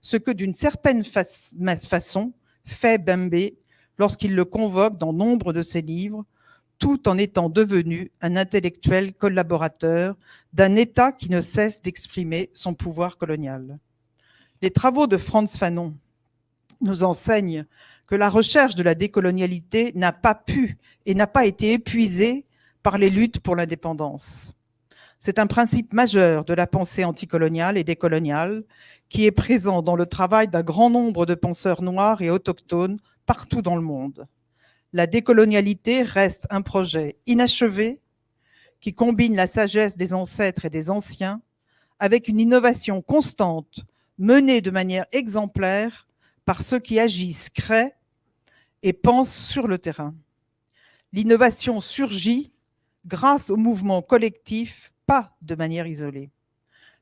Ce que d'une certaine façon fait Bembe lorsqu'il le convoque dans nombre de ses livres, tout en étant devenu un intellectuel collaborateur d'un État qui ne cesse d'exprimer son pouvoir colonial. Les travaux de Franz Fanon nous enseignent que la recherche de la décolonialité n'a pas pu et n'a pas été épuisée par les luttes pour l'indépendance. C'est un principe majeur de la pensée anticoloniale et décoloniale qui est présent dans le travail d'un grand nombre de penseurs noirs et autochtones partout dans le monde. La décolonialité reste un projet inachevé qui combine la sagesse des ancêtres et des anciens avec une innovation constante menée de manière exemplaire par ceux qui agissent, créent et pensent sur le terrain. L'innovation surgit grâce au mouvement collectif, pas de manière isolée.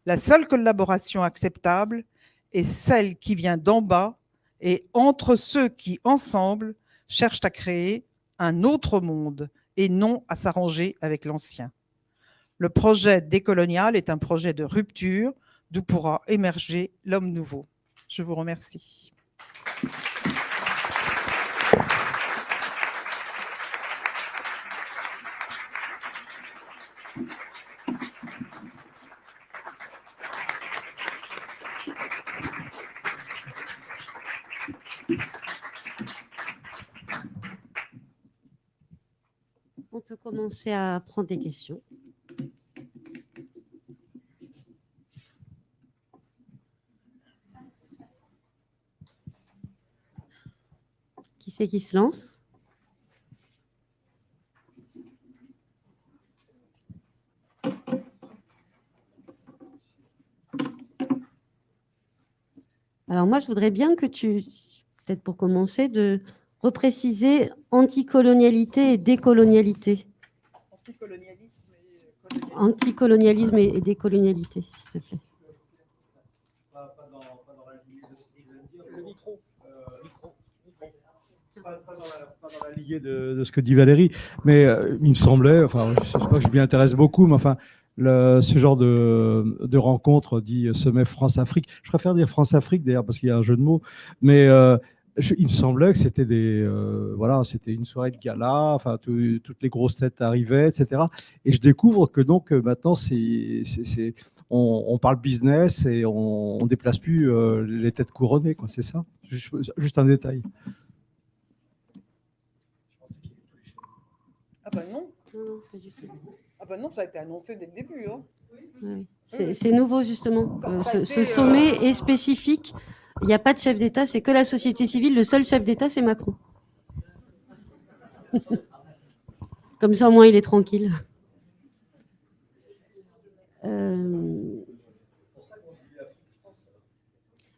La seule collaboration acceptable est celle qui vient d'en bas et entre ceux qui, ensemble, cherchent à créer un autre monde et non à s'arranger avec l'ancien. Le projet décolonial est un projet de rupture d'où pourra émerger l'homme nouveau. Je vous remercie. On peut commencer à prendre des questions. C'est qui se lance Alors moi, je voudrais bien que tu, peut-être pour commencer, de repréciser anticolonialité et décolonialité. Anticolonialisme et colonialisme. anticolonialisme et, décolonialité, s'il te plaît. Pas, dans, la lignée de, ce que dit Valérie, mais euh, il me semblait, enfin, je ne sais pas que je m'y intéresse beaucoup, mais enfin, ce genre de, rencontre dit sommet France-Afrique. Je préfère dire France-Afrique d'ailleurs parce qu'il y a un jeu de mots, mais euh, il me semblait que c'était des euh, voilà, c'était une soirée de gala, enfin toutes les grosses têtes arrivaient, etc. Et je découvre que donc euh, maintenant c'est, on, parle business et on, on déplace plus euh, les têtes couronnées. C'est ça? Juste, un détail. Ah ben non. Ah ben non, ça a été annoncé dès le début. Hein. C'est nouveau justement. ce, ce, sommet est spécifique il n'y a pas de chef d'État, c'est que la société civile. Le seul chef d'État, c'est Macron. Comme ça, au moins, il est tranquille. Euh,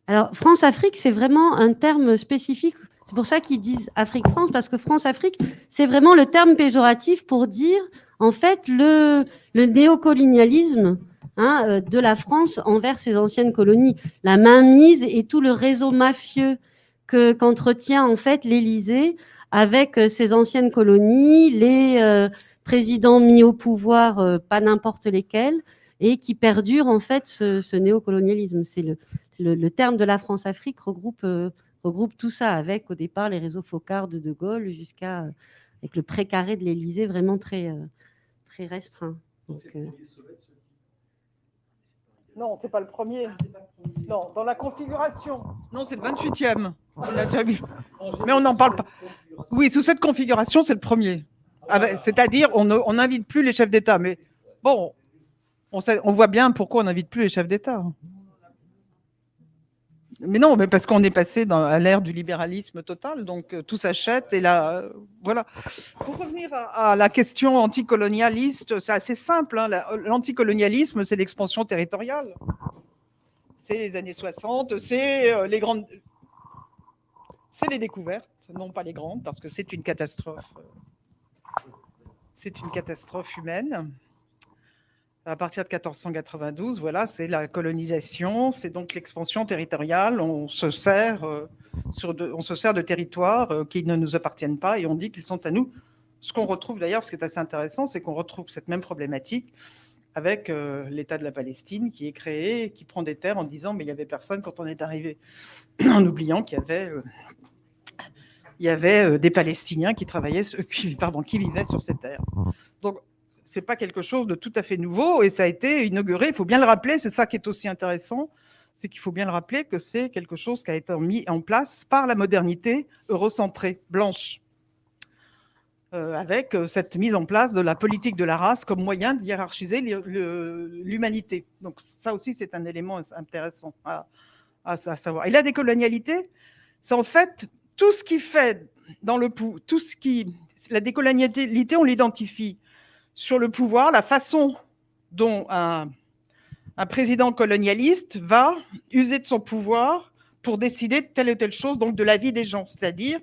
alors, France-Afrique, c'est vraiment un terme spécifique. C'est pour ça qu'ils disent Afrique-France, parce que France-Afrique, c'est vraiment le terme péjoratif pour dire, en fait, le, le néocolonialisme Hein, euh, de la France envers ses anciennes colonies. La mainmise et tout le réseau mafieux que qu'entretient en fait l'Élysée avec euh, ses anciennes colonies, les euh, présidents mis au pouvoir, pas n'importe lesquels, et qui perdure en fait ce, néocolonialisme. C'est le, le, terme de la France-Afrique regroupe, regroupe tout ça, avec au départ les réseaux Focard de De Gaulle jusqu'à avec le précaré de l'Élysée vraiment très, très restreint. Donc, non, c'est pas le premier. Non, dans la configuration. Non, c'est le 28e. On a déjà vu. Mais on n'en parle pas. Oui, sous cette configuration, c'est le premier. Ah c'est-à-dire, on n'invite plus les chefs d'État. Mais bon, on, on voit bien pourquoi on n'invite plus les chefs d'État. Mais non, mais parce qu'on est passé à l'ère du libéralisme total, donc euh, tout s'achète et là, euh, voilà. Pour revenir à, la question anticolonialiste, c'est assez simple. Hein, L'anticolonialisme, c'est l'expansion territoriale. C'est les années 60, c'est euh, les grandes, c'est les découvertes, non pas les grandes, parce que c'est une catastrophe. C'est une catastrophe humaine à partir de 1492, voilà, c'est la colonisation, c'est donc l'expansion territoriale. On se sert, euh, de, on se sert de territoires euh, qui ne nous appartiennent pas et on dit qu'ils sont à nous. Ce qu'on retrouve d'ailleurs, ce qui est assez intéressant, c'est qu'on retrouve cette même problématique avec euh, l'État de la Palestine qui est créé, qui prend des terres en disant mais il y avait personne quand on est arrivé, en oubliant qu'il y avait des Palestiniens qui travaillaient, pardon, qui vivaient sur ces terres. Donc c'est pas quelque chose de tout à fait nouveau et ça a été inauguré. Il faut bien le rappeler, c'est ça qui est aussi intéressant, c'est qu'il faut bien le rappeler que c'est quelque chose qui a été mis en place par la modernité eurocentrée, blanche, euh, avec euh, cette mise en place de la politique de la race comme moyen de hiérarchiser l'humanité. Donc ça aussi, c'est un élément intéressant à, à, savoir. Et la décolonialité, c'est en fait tout ce qui fait dans le tout ce qui la décolonialité, on l'identifie sur le pouvoir, la façon dont un, président colonialiste va user de son pouvoir pour décider de telle ou telle chose, donc de la vie des gens. C'est-à-dire,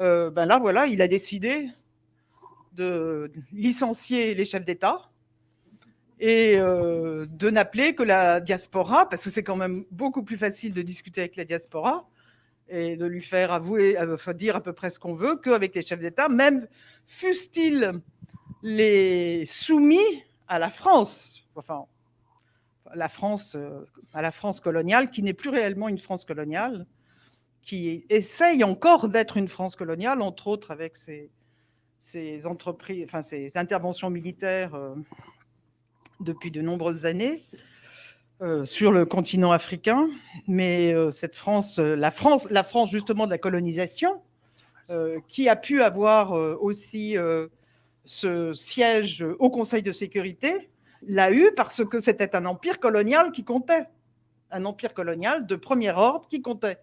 euh, ben là, voilà, il a décidé de licencier les chefs d'État et euh, de n'appeler que la diaspora, parce que c'est quand même beaucoup plus facile de discuter avec la diaspora et de lui faire avouer, euh, dire à peu près ce qu'on veut qu'avec les chefs d'État, même fussent-ils les soumis à la France, enfin, la France, euh, à la France coloniale, qui n'est plus réellement une France coloniale, qui essaye encore d'être une France coloniale, entre autres avec ses, entreprises, enfin ses interventions militaires euh, depuis de nombreuses années euh, sur le continent africain. Mais cette France, la France, la France justement de la colonisation, qui a pu avoir aussi ce siège au Conseil de sécurité, l'a eu parce que c'était un empire colonial qui comptait, un empire colonial de premier ordre qui comptait.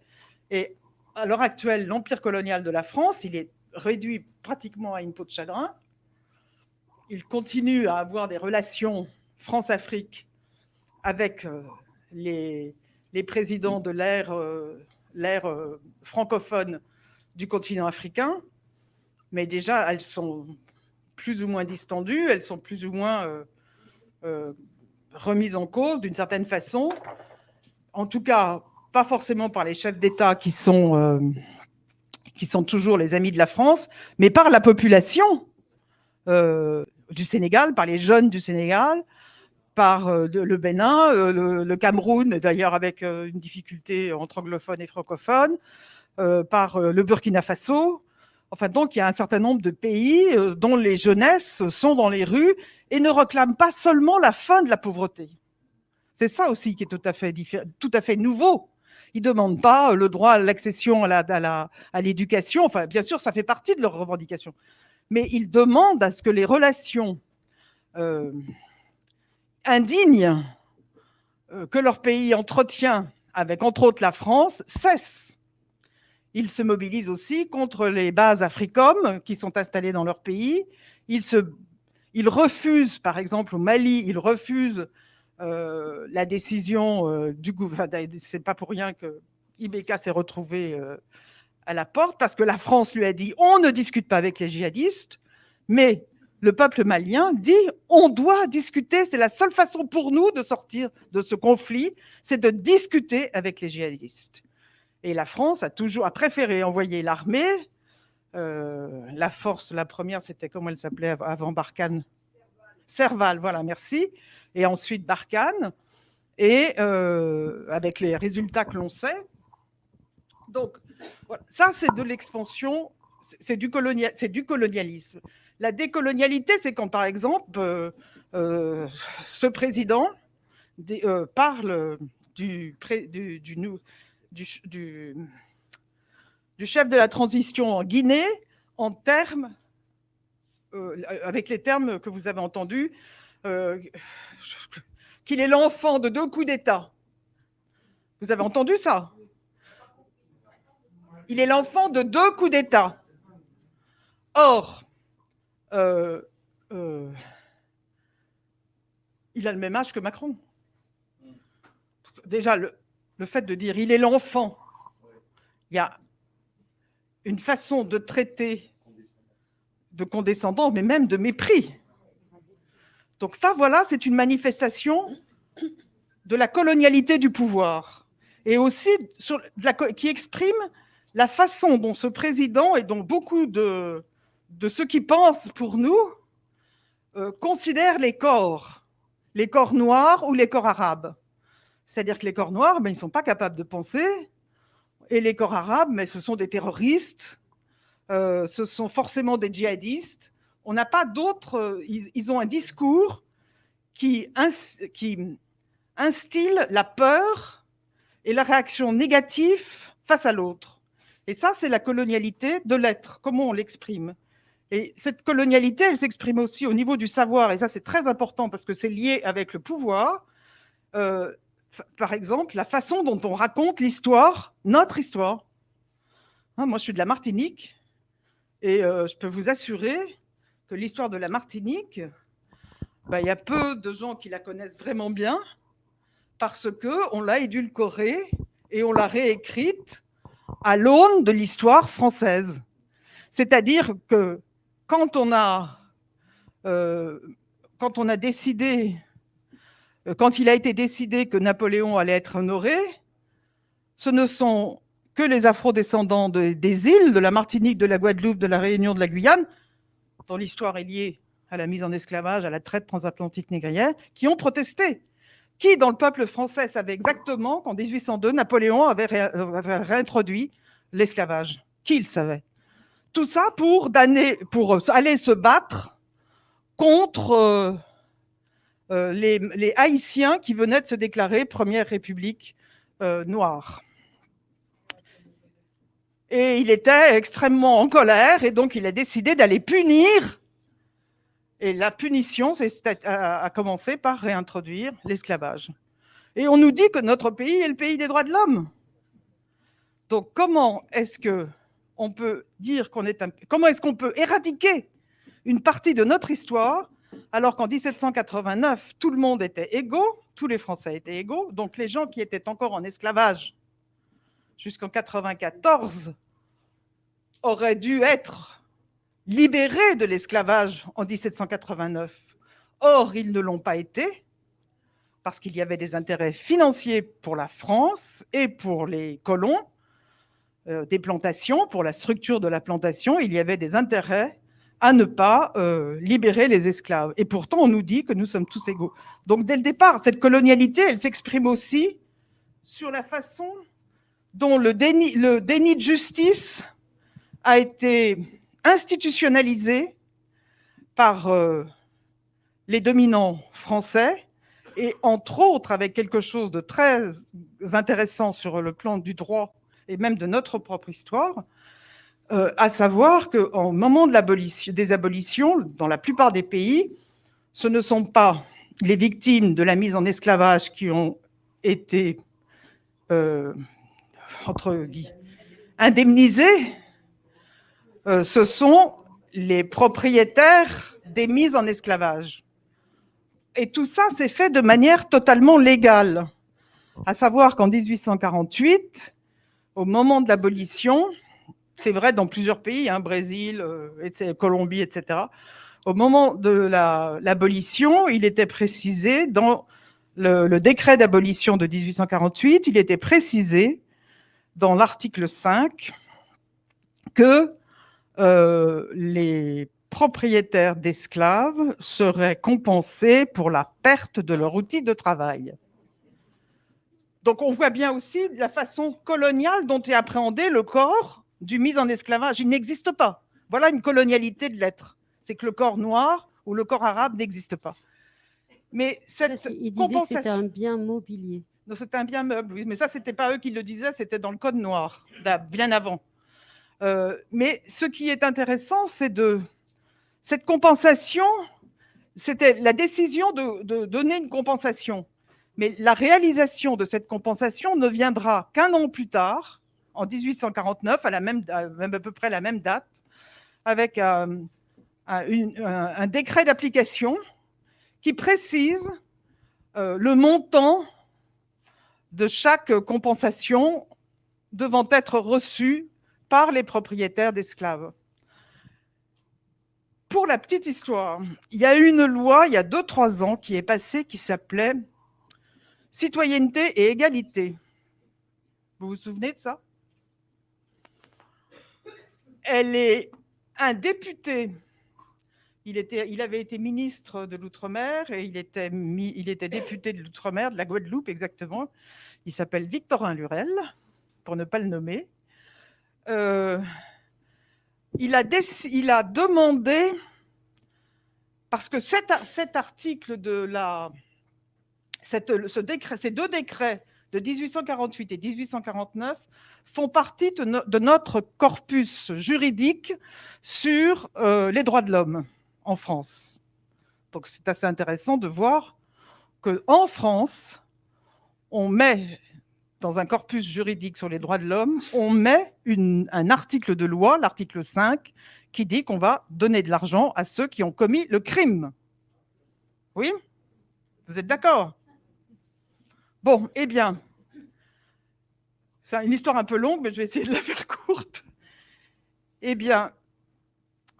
Et à l'heure actuelle, l'empire colonial de la France, il est réduit pratiquement à une peau de chagrin. Il continue à avoir des relations France-Afrique avec euh, les, présidents de l'ère euh, euh, francophone du continent africain, mais déjà, elles sont plus ou moins distendues, elles sont plus ou moins, euh, euh, remise en cause d'une certaine façon, en tout cas pas forcément par les chefs d'État qui sont, euh, qui sont toujours les amis de la France, mais par la population du Sénégal, par les jeunes du Sénégal, par le Bénin, le, le, Cameroun, d'ailleurs avec une difficulté entre anglophones et francophones, par le Burkina Faso. Donc, il y a un certain nombre de pays dont les jeunesses sont dans les rues et ne réclament pas seulement la fin de la pauvreté. C'est ça aussi qui est tout à fait, nouveau. Ils ne demandent pas le droit à l'accession à l'éducation. Enfin, bien sûr, ça fait partie de leurs revendications. Mais ils demandent à ce que les relations euh, indignes euh, que leur pays entretient avec, entre autres, la France, cessent. Ils se mobilisent aussi contre les bases Africom qui sont installées dans leur pays. Ils, se, ils refusent, par exemple, au Mali, ils refusent euh, la décision euh, du gouvernement. C'est pas pour rien que Ibeka s'est retrouvé euh, à la porte, parce que la France lui a dit on ne discute pas avec les djihadistes, mais le peuple malien dit on doit discuter, c'est la seule façon pour nous de sortir de ce conflit, c'est de discuter avec les djihadistes. Et la France a toujours a préféré envoyer l'armée, euh, la force, la première, c'était comment elle s'appelait avant Barkhane? Serval, voilà, merci. Et ensuite Barkhane, et euh, avec les résultats que l'on sait. Donc, ça, c'est de l'expansion, c'est du, colonial, du colonialisme. La décolonialité, c'est quand, par exemple, euh, ce président parle du, du, du, du, chef de la transition en Guinée en termes, euh, avec les termes que vous avez entendus, euh, qu'il est l'enfant de deux coups d'État. Vous avez entendu ça? Il est l'enfant de deux coups d'État. Or, euh, il a le même âge que Macron. Déjà, le, le fait de dire il est l'enfant, il y a une façon de traiter de condescendant, mais même de mépris. Donc ça, voilà, c'est une manifestation de la colonialité du pouvoir et aussi qui exprime la façon dont ce président et dont beaucoup de, de ceux qui pensent pour nous euh, considèrent les corps, les corps noirs ou les corps arabes. C'est-à-dire que les corps noirs, ben, ils ne sont pas capables de penser, et les corps arabes, mais ce sont des terroristes, euh, ce sont forcément des djihadistes. On n'a pas d'autres, euh, ils, ont un discours qui instille la peur et la réaction négative face à l'autre. Et ça, c'est la colonialité de l'être, comment on l'exprime. Et cette colonialité, elle s'exprime aussi au niveau du savoir, et ça c'est très important parce que c'est lié avec le pouvoir. Euh, par exemple, la façon dont on raconte l'histoire, notre histoire. Hein, moi, je suis de la Martinique, et euh, je peux vous assurer que l'histoire de la Martinique, bah, il y a peu de gens qui la connaissent vraiment bien, parce qu'on l'a édulcorée et on l'a réécrite à l'aune de l'histoire française. C'est-à-dire que quand on a, euh, quand on a décidé, quand il a été décidé que Napoléon allait être honoré, ce ne sont que les afro-descendants de, des îles, de la Martinique, de la Guadeloupe, de la Réunion, de la Guyane, dont l'histoire est liée à la mise en esclavage, à la traite transatlantique négrière, qui ont protesté. Qui, dans le peuple français, savait exactement qu'en 1802, Napoléon avait, ré, avait réintroduit l'esclavage? Qui le savait? Tout ça pour, pour aller se battre contre euh, euh, les, Haïtiens qui venaient de se déclarer première république euh, noire. Et il était extrêmement en colère et donc il a décidé d'aller punir. Et la punition a, a commencé par réintroduire l'esclavage. Et on nous dit que notre pays est le pays des droits de l'homme. Donc comment est-ce que on peut dire qu'on est. Comment est-ce qu'on peut éradiquer une partie de notre histoire alors qu'en 1789, tout le monde était égaux, tous les Français étaient égaux, donc les gens qui étaient encore en esclavage jusqu'en 94 auraient dû être libérés de l'esclavage en 1789. Or, ils ne l'ont pas été parce qu'il y avait des intérêts financiers pour la France et pour les colons euh, des plantations, pour la structure de la plantation, il y avait des intérêts à ne pas euh, libérer les esclaves. Et pourtant, on nous dit que nous sommes tous égaux. Donc, dès le départ, cette colonialité, elle s'exprime aussi sur la façon dont le déni, de justice a été institutionnalisé par euh, les dominants français et entre autres avec quelque chose de très intéressant sur le plan du droit et même de notre propre histoire, euh, à savoir qu'au moment de des abolitions, dans la plupart des pays, ce ne sont pas les victimes de la mise en esclavage qui ont été euh, entre indemnisées, euh, ce sont les propriétaires des mises en esclavage. Et tout ça s'est fait de manière totalement légale. À savoir qu'en 1848, au moment de l'abolition, c'est vrai dans plusieurs pays, hein, Brésil, euh, Colombie, etc., au moment de l'abolition, il était précisé dans le, décret d'abolition de 1848, il était précisé dans l'article 5 que euh, les propriétaires d'esclaves seraient compensés pour la perte de leur outil de travail. Donc on voit bien aussi la façon coloniale dont est appréhendé le corps du mis en esclavage. Il n'existe pas. Voilà une colonialité de l'être. C'est que le corps noir ou le corps arabe n'existe pas. Mais cette Il que c'était un bien mobilier. Non, c'était un bien meuble, oui. Mais ça, c'était pas eux qui le disaient, c'était dans le code noir, bien avant. Euh, mais ce qui est intéressant, c'est de cette compensation. C'était la décision de donner une compensation. Mais la réalisation de cette compensation ne viendra qu'un an plus tard, en 1849, à, la même, à, peu près la même date, avec euh, un, décret d'application qui précise euh, le montant de chaque compensation devant être reçu par les propriétaires d'esclaves. Pour la petite histoire, il y a eu une loi il y a 2-3 ans qui est passée qui s'appelait Citoyenneté et égalité. Vous vous souvenez de ça? Elle est un député. Il, avait été ministre de l'Outre-mer et il était, député de l'Outre-mer, de la Guadeloupe exactement. Il s'appelle Victorin Lurel, pour ne pas le nommer. Euh, il, a demandé, parce que cet, article de la, ces deux décrets de 1848 et 1849 font partie de, notre corpus juridique sur euh, les droits de l'homme en France. Donc c'est assez intéressant de voir qu'en France, on met dans un corpus juridique sur les droits de l'homme, on met un article de loi, l'article 5, qui dit qu'on va donner de l'argent à ceux qui ont commis le crime. Oui? Vous êtes d'accord? Bon, eh bien, c'est une histoire un peu longue, mais je vais essayer de la faire courte. Eh bien,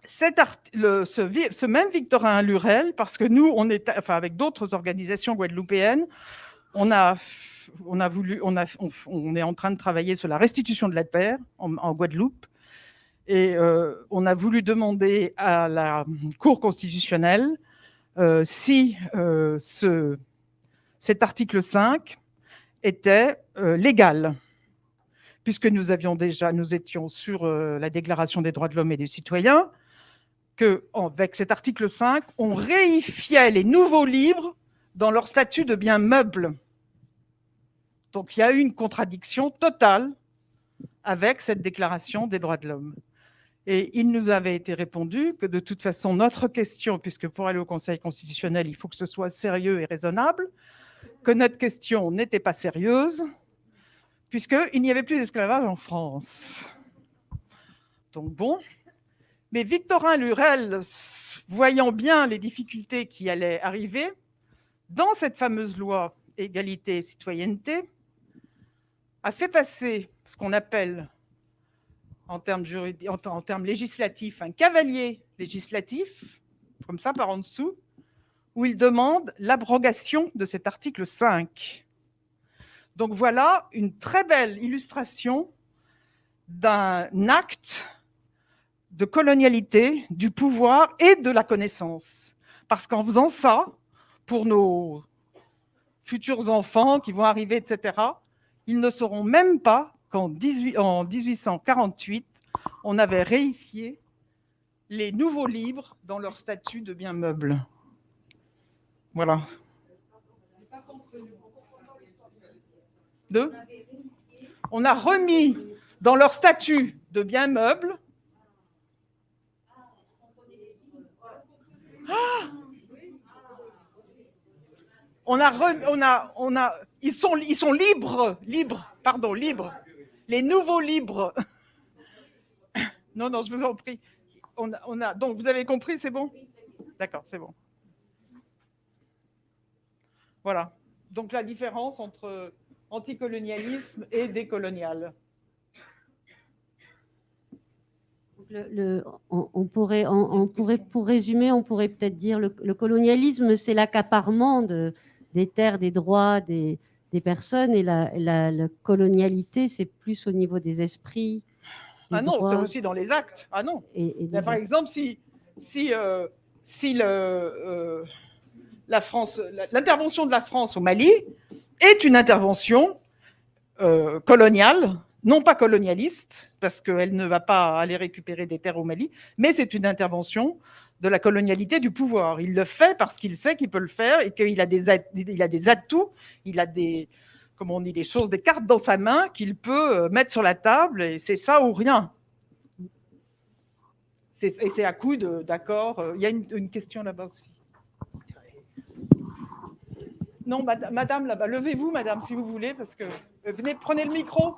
ce, même Victorin Lurel, parce que nous, avec d'autres organisations guadeloupéennes, on a, voulu, on, est en train de travailler sur la restitution de la terre en, Guadeloupe, et euh, on a voulu demander à la Cour constitutionnelle euh, si euh, ce, cet article 5 était légal, puisque nous avions déjà, nous étions sur euh, la Déclaration des droits de l'homme et des citoyens, que avec cet article 5, on réifiait les nouveaux livres dans leur statut de bien meuble. Donc il y a eu une contradiction totale avec cette Déclaration des droits de l'homme. Et il nous avait été répondu que de toute façon, notre question, puisque pour aller au Conseil constitutionnel, il faut que ce soit sérieux et raisonnable, que notre question n'était pas sérieuse, puisqu'il n'y avait plus d'esclavage en France. Donc bon, mais Victorin Lurel, voyant bien les difficultés qui allaient arriver, dans cette fameuse loi égalité et citoyenneté, a fait passer ce qu'on appelle en termes, en termes législatifs un cavalier législatif, comme ça par en dessous, où il demande l'abrogation de cet article 5. Donc voilà une très belle illustration d'un acte de colonialité, du pouvoir et de la connaissance. Parce qu'en faisant ça, pour nos futurs enfants qui vont arriver, etc., ils ne sauront même pas qu'en 1848, on avait réifié les nouveaux livres dans leur statut de bien meuble. Voilà. On a remis dans leur statut de bien meuble. Ah on a, on a, on a, ils sont, ils sont libres, libres, pardon, libres. Les nouveaux libres. Non, non, je vous en prie. On a, donc, vous avez compris, c'est bon? D'accord, c'est bon. Voilà. Donc, la différence entre anticolonialisme et décolonial. Le, on, pourrait, on, pourrait, pour résumer, on pourrait peut-être dire le, le colonialisme, c'est l'accaparement de, des terres, des droits des, des personnes, et la, la, colonialité, c'est plus au niveau des esprits. ah non, c'est aussi dans les actes. Ah non. Et, par exemple, si, si, euh, si le, euh, la France, l'intervention de la France au Mali est une intervention euh, coloniale, non pas colonialiste, parce qu'elle ne va pas aller récupérer des terres au Mali, mais c'est une intervention de la colonialité du pouvoir. Il le fait parce qu'il sait qu'il peut le faire et qu'il a des, a des atouts, il a des, comment on dit, des choses, des cartes dans sa main qu'il peut euh, mettre sur la table et c'est ça ou rien. Et c'est à coup d'accord. Euh, il y a une, question là-bas aussi. Non, madame, là-bas, levez-vous, madame, si vous voulez, parce que euh, venez, prenez le micro.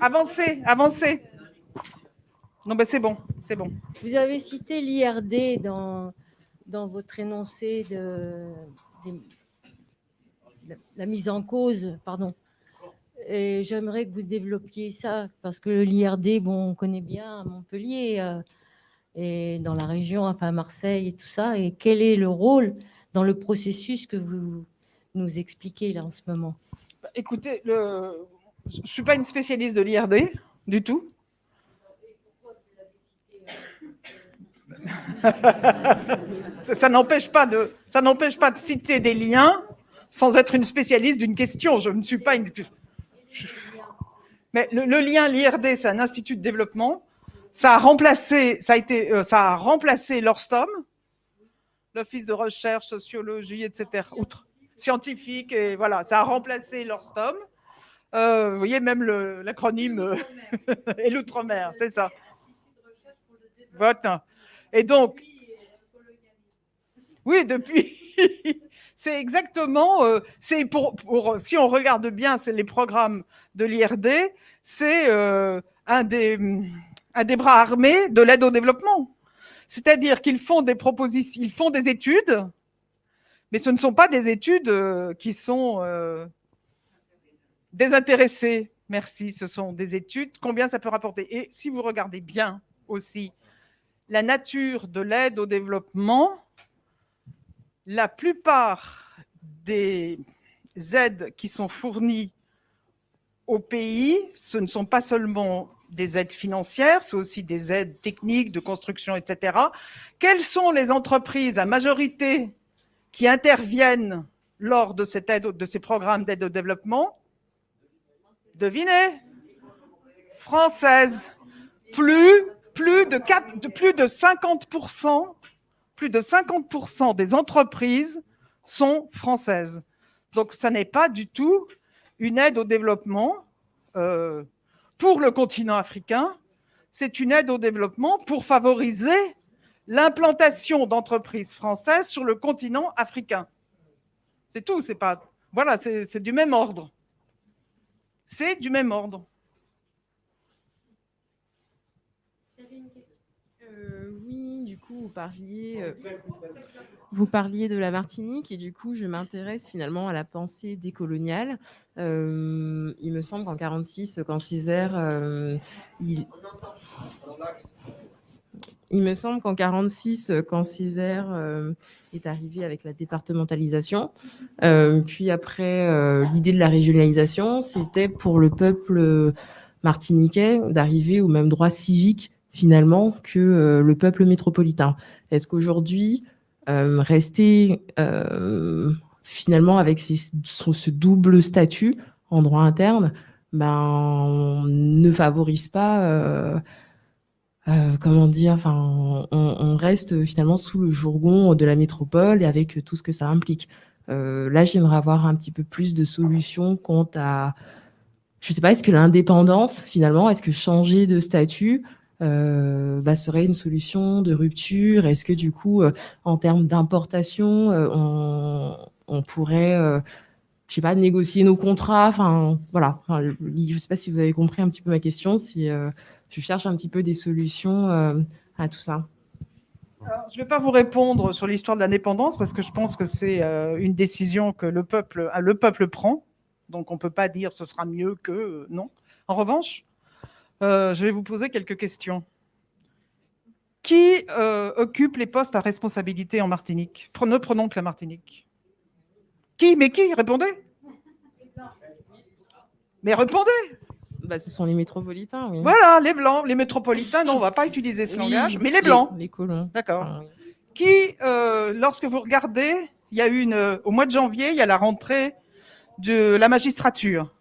Avancez, avancez. Non, ben c'est bon, c'est bon. Vous avez cité l'IRD dans, votre énoncé de, la mise en cause, pardon. Et j'aimerais que vous développiez ça, parce que l'IRD, bon, on connaît bien à Montpellier euh, et dans la région, enfin Marseille et tout ça. Et quel est le rôle dans le processus que vous nous expliquez là en ce moment Écoutez, le... je ne suis pas une spécialiste de l'IRD du tout. ça n'empêche pas, de, pas de citer des liens sans être une spécialiste d'une question. Je ne suis pas une... Mais le, lien, l'IRD, c'est un institut de développement. Ça a remplacé, ça a été, euh, ça a remplacé l'ORSTOM, l'Office de recherche, sociologie, etc. Outre scientifique, et voilà, ça a remplacé l'ORSTOM. Euh, vous voyez, même l'acronyme euh, et l'outre-mer, c'est ça. Voilà. Et donc, oui, depuis, c'est exactement, euh, c'est pour, si on regarde bien, les programmes de l'IRD, c'est euh, un, des, un des bras armés de l'aide au développement. C'est-à-dire qu'ils font des propositions, ils font des études, mais ce ne sont pas des études euh, qui sont désintéressées. Merci, ce sont des études. Combien ça peut rapporter? Et si vous regardez bien aussi la nature de l'aide au développement, la plupart des aides qui sont fournies au pays, ce ne sont pas seulement des aides financières, c'est aussi des aides techniques, de construction, etc. Quelles sont les entreprises à majorité qui interviennent lors de, cette aide, de ces programmes d'aide au développement? Devinez Françaises. Plus plus de, 4, de plus de 50%, plus de 50% des entreprises sont françaises. Donc, ça n'est pas du tout une aide au développement euh, pour le continent africain. C'est une aide au développement pour favoriser l'implantation d'entreprises françaises sur le continent africain. C'est tout. C'est pas. Voilà, c'est du même ordre. C'est du même ordre. Vous parliez, euh, vous parliez de la Martinique et du coup, je m'intéresse finalement à la pensée décoloniale. Euh, il me semble qu'en 46, quand Césaire, euh, il... Il me semble qu'en 46, euh, quand Césaire euh, est arrivé avec la départementalisation, euh, puis après euh, l'idée de la régionalisation, c'était pour le peuple martiniquais d'arriver au même droit civique finalement que euh, le peuple métropolitain. Est-ce qu'aujourd'hui, euh, rester euh, finalement avec ce, double statut en droit interne, ben, ne favorise pas comment dire, enfin, on, reste finalement sous le jourgon de la métropole et avec tout ce que ça implique. Là, j'aimerais avoir un petit peu plus de solutions quant à, je sais pas, est-ce que l'indépendance, finalement, est-ce que changer de statut euh, bah, serait une solution de rupture? Est-ce que du coup, euh, en termes d'importation, euh, on, pourrait, euh, je sais pas, négocier nos contrats? Enfin, voilà. Je sais pas si vous avez compris un petit peu ma question. Si je cherche un petit peu des solutions à tout ça. Je ne vais pas vous répondre sur l'histoire de l'indépendance parce que je pense que c'est une décision que le peuple, le peuple prend. Donc on ne peut pas dire ce sera mieux que non. En revanche, euh, je vais vous poser quelques questions. Qui euh, occupe les postes à responsabilité en Martinique? Ne prenons que la Martinique. Qui Mais qui Répondez. Mais répondez. Bah, ce sont les métropolitains, oui. Voilà, les blancs, les métropolitains. Non, on ne va pas utiliser ce Oui, langage. Mais les blancs. Les, colons. D'accord. Oui. qui, euh, lorsque vous regardez, il y a une, au mois de janvier, il y a la rentrée de la magistrature,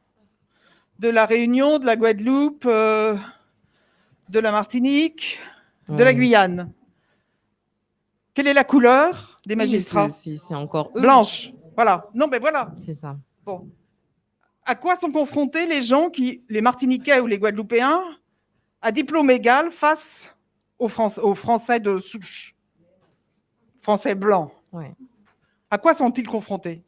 de la Réunion, de la Guadeloupe, euh, de la Martinique, de la. Guyane. Quelle est la couleur des magistrats c'est- C'est c'est encore eux. Blanche. Voilà. Non, mais voilà. C'est ça. Bon. À quoi sont confrontés les gens qui, les Martiniquais ou les Guadeloupéens, à diplôme égal face aux, Français, aux Français de souche, Français blancs Ouais. À quoi sont-ils confrontés?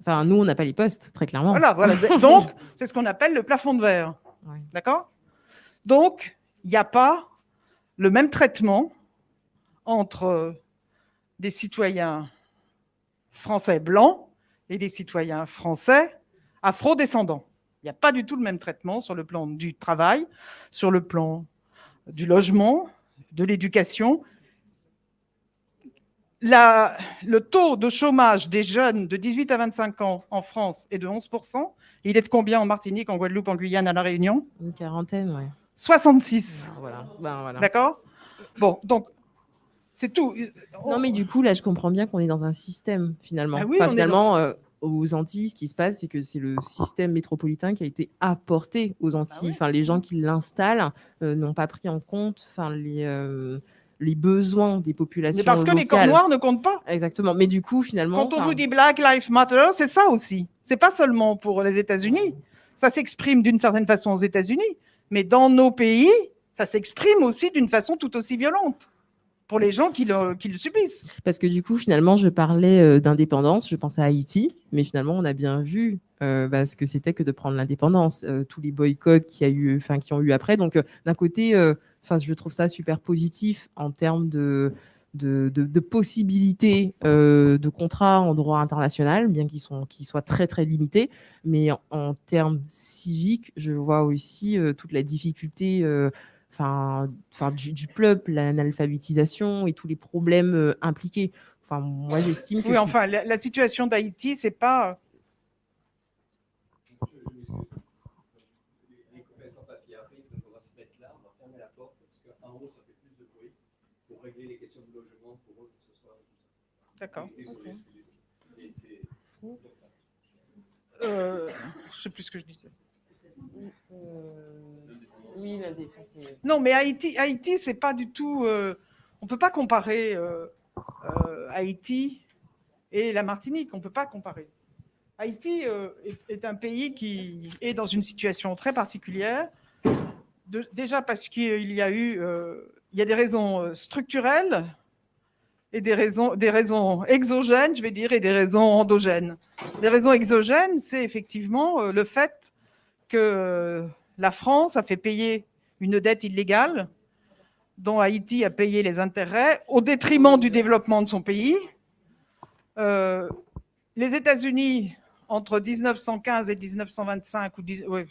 Enfin, nous, on n'a pas les postes, très clairement. Voilà, voilà. Donc, c'est ce qu'on appelle le plafond de verre. Ouais. D'accord? Donc, il n'y a pas le même traitement entre des citoyens français blancs et des citoyens français afro-descendants. Il n'y a pas du tout le même traitement sur le plan du travail, sur le plan du logement, de l'éducation. La- le taux de chômage des jeunes de 18 à 25 ans en France est de 11%. Il est de combien en Martinique, en Guadeloupe, en Guyane, à La Réunion? Une quarantaine, ouais. 66. Voilà. Ben, voilà. D'accord? Bon, donc, c'est tout. Non, mais du coup, là, je comprends bien qu'on est dans un système, finalement. Ah oui, Enfin, finalement, euh, aux Antilles, ce qui se passe, c'est que c'est le système métropolitain qui a été apporté aux Antilles. oui. Enfin, les gens qui l'installent euh, n'ont pas pris en compte enfin, les, euh, les besoins des populations C'est parce que les corps noirs ne comptent pas. Exactement. Mais du coup, finalement... Quand on vous dit Black Lives Matter, c'est ça aussi. C'est pas seulement pour les États-Unis. Ça s'exprime d'une certaine façon aux États-Unis, mais dans nos pays, ça s'exprime aussi d'une façon tout aussi violente pour les gens qui le, qui le subissent. Parce que du coup, finalement, je parlais euh, d'indépendance, je pensais à Haïti, mais finalement, on a bien vu euh, bah, ce que c'était que de prendre l'indépendance, euh, tous les boycotts qu'il y a eu, enfin, qui ont eu après. Donc, euh, d'un côté, enfin, je trouve ça super positif en termes de, de, de- de possibilités euh, de contrats en droit international, bien qu'ils soient très, très limités. Mais en, en termes civiques, je vois aussi euh, toute la difficulté euh, enfin, du, du peuple, l'analphabétisation et tous les problèmes euh, impliqués. Enfin, moi, j'estime que Oui, enfin, la, la situation d'Haïti, c'est pas. Les copains sans papier arrivent, donc on va se mettre là, on va fermer la porte, parce qu'en haut, ça fait plus de bruit, pour régler les questions de logement pour eux ce soir. D'accord. Euh, je sais plus ce que je disais. oui, l'indéfense. Non, mais Haïti, Haïti, c'est pas du tout. euh, on peut pas comparer euh, euh, Haïti et la Martinique. On peut pas comparer. Haïti euh, est, est un pays qui est dans une situation très particulière. De- déjà parce qu'il y a eu, euh, il y a des raisons euh, structurelles et des raisons, exogènes, je vais dire, et des raisons endogènes. Les raisons exogènes, c'est effectivement euh, le fait que euh, la France a fait payer une dette illégale dont Haïti a payé les intérêts au détriment du développement de son pays. Les États-Unis, entre 1915 et 1925, ou 10 ouais,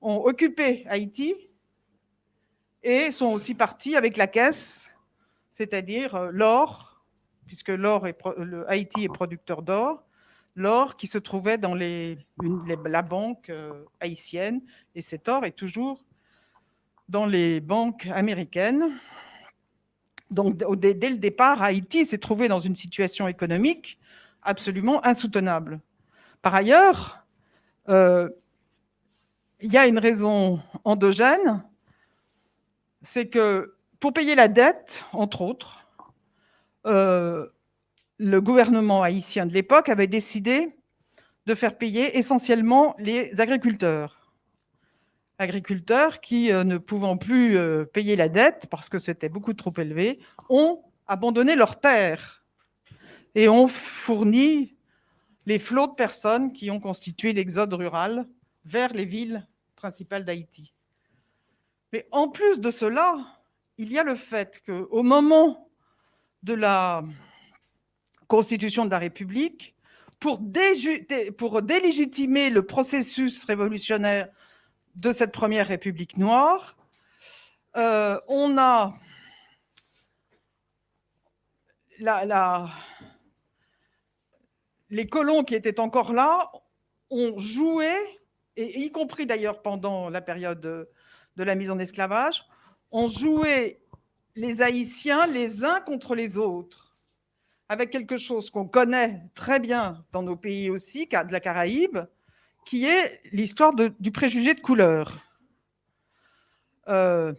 ont occupé Haïti et sont aussi partis avec la caisse, c'est-à-dire euh, l'or, puisque l'or Haïti est producteur d'or, l'or qui se trouvait dans les, la banque euh, haïtienne, et cet or est toujours dans les banques américaines. Donc, dès, le départ, Haïti s'est trouvé dans une situation économique absolument insoutenable. Par ailleurs, euh, il y a une raison endogène, c'est que pour payer la dette, entre autres, euh, le gouvernement haïtien de l'époque avait décidé de faire payer essentiellement les agriculteurs. Agriculteurs qui, euh, ne pouvant plus euh, payer la dette parce que c'était beaucoup trop élevé, ont abandonné leurs terres et ont fourni les flots de personnes qui ont constitué l'exode rural vers les villes principales d'Haïti. Mais en plus de cela, il y a le fait qu'au moment de la constitution de la République, pour, délégitimer le processus révolutionnaire de cette première République noire, euh, on a les colons qui étaient encore là ont joué, et y compris d'ailleurs pendant la période de, la mise en esclavage, ont joué les Haïtiens les uns contre les autres avec quelque chose qu'on connaît très bien dans nos pays aussi, de la Caraïbe, qui est l'histoire du préjugé de couleur, euh,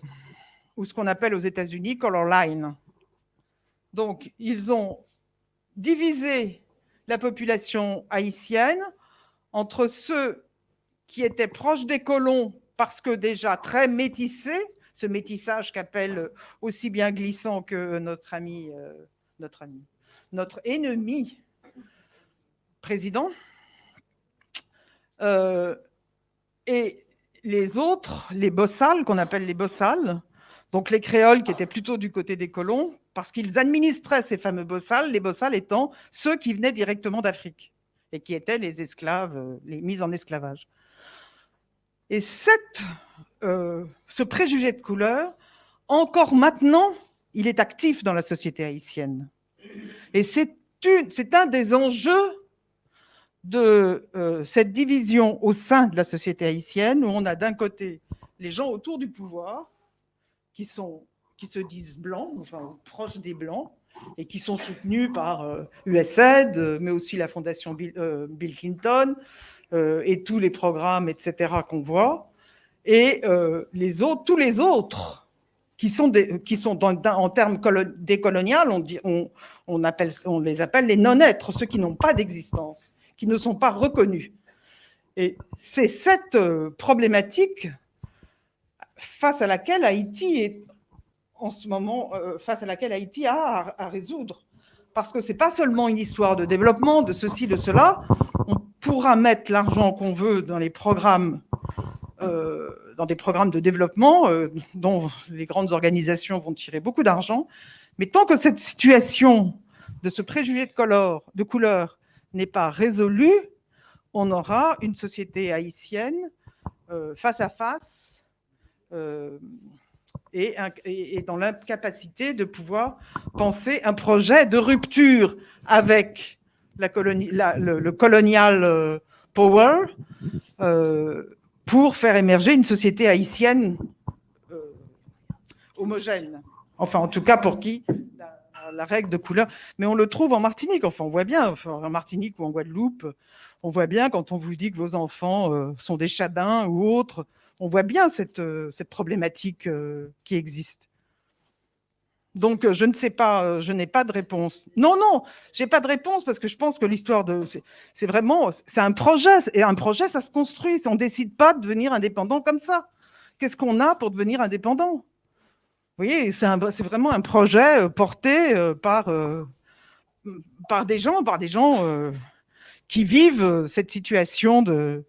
ou ce qu'on appelle aux États-Unis color line. Donc, ils ont divisé la population haïtienne entre ceux qui étaient proches des colons parce que déjà très métissés, ce métissage qu'appelle aussi bien glissant que notre ami, euh, notre ennemi président, euh, et les autres, les bossales, qu'on appelle les bossales, donc les créoles qui étaient plutôt du côté des colons, parce qu'ils administraient ces fameux bossales, les bossales étant ceux qui venaient directement d'Afrique et qui étaient les esclaves, les mises en esclavage. Et euh, ce préjugé de couleur, encore maintenant, il est actif dans la société haïtienne. Et c'est un des enjeux de euh, cette division au sein de la société haïtienne, où on a d'un côté les gens autour du pouvoir, qui, sont, qui se disent blancs, enfin proches des blancs, et qui sont soutenus par USAID, euh, mais aussi la fondation Bill, euh, Clinton, et tous les programmes, etc., qu'on voit, et les autres, tous les autres qui sont, qui sont en termes décolonial, on, on, on, on les appelle les non-êtres, ceux qui n'ont pas d'existence, qui ne sont pas reconnus. Et c'est cette euh, problématique face à laquelle Haïti est en ce moment, euh, face à laquelle Haïti a à, résoudre. Parce que ce n'est pas seulement une histoire de développement, de ceci, de cela. Pourra mettre l'argent qu'on veut dans les programmes euh, dans des programmes de développement euh, dont les grandes organisations vont tirer beaucoup d'argent. Mais tant que cette situation de ce préjugé de couleur, n'est pas résolue, on aura une société haïtienne euh, face à face euh, et, et, dans l'incapacité de pouvoir penser un projet de rupture avec le, colonial power pour faire émerger une société haïtienne euh, homogène. Enfin, en tout cas, pour qui la, règle de couleur. Mais on le trouve en Martinique. Enfin, on voit bien, en Martinique ou en Guadeloupe, on voit bien quand on vous dit que vos enfants euh, sont des chabins ou autres, on voit bien cette, euh, cette problématique qui existe. Donc, euh, je ne sais pas, euh, je n'ai pas de réponse. Non, non, j'ai pas de réponse parce que je pense que l'histoire de, c'est vraiment, c'est un projet et un projet, ça se construit. On décide pas de devenir indépendant comme ça. Qu'est-ce qu'on a pour devenir indépendant? Vous voyez, c'est vraiment un projet euh, porté par par des gens, par des gens qui vivent cette situation de,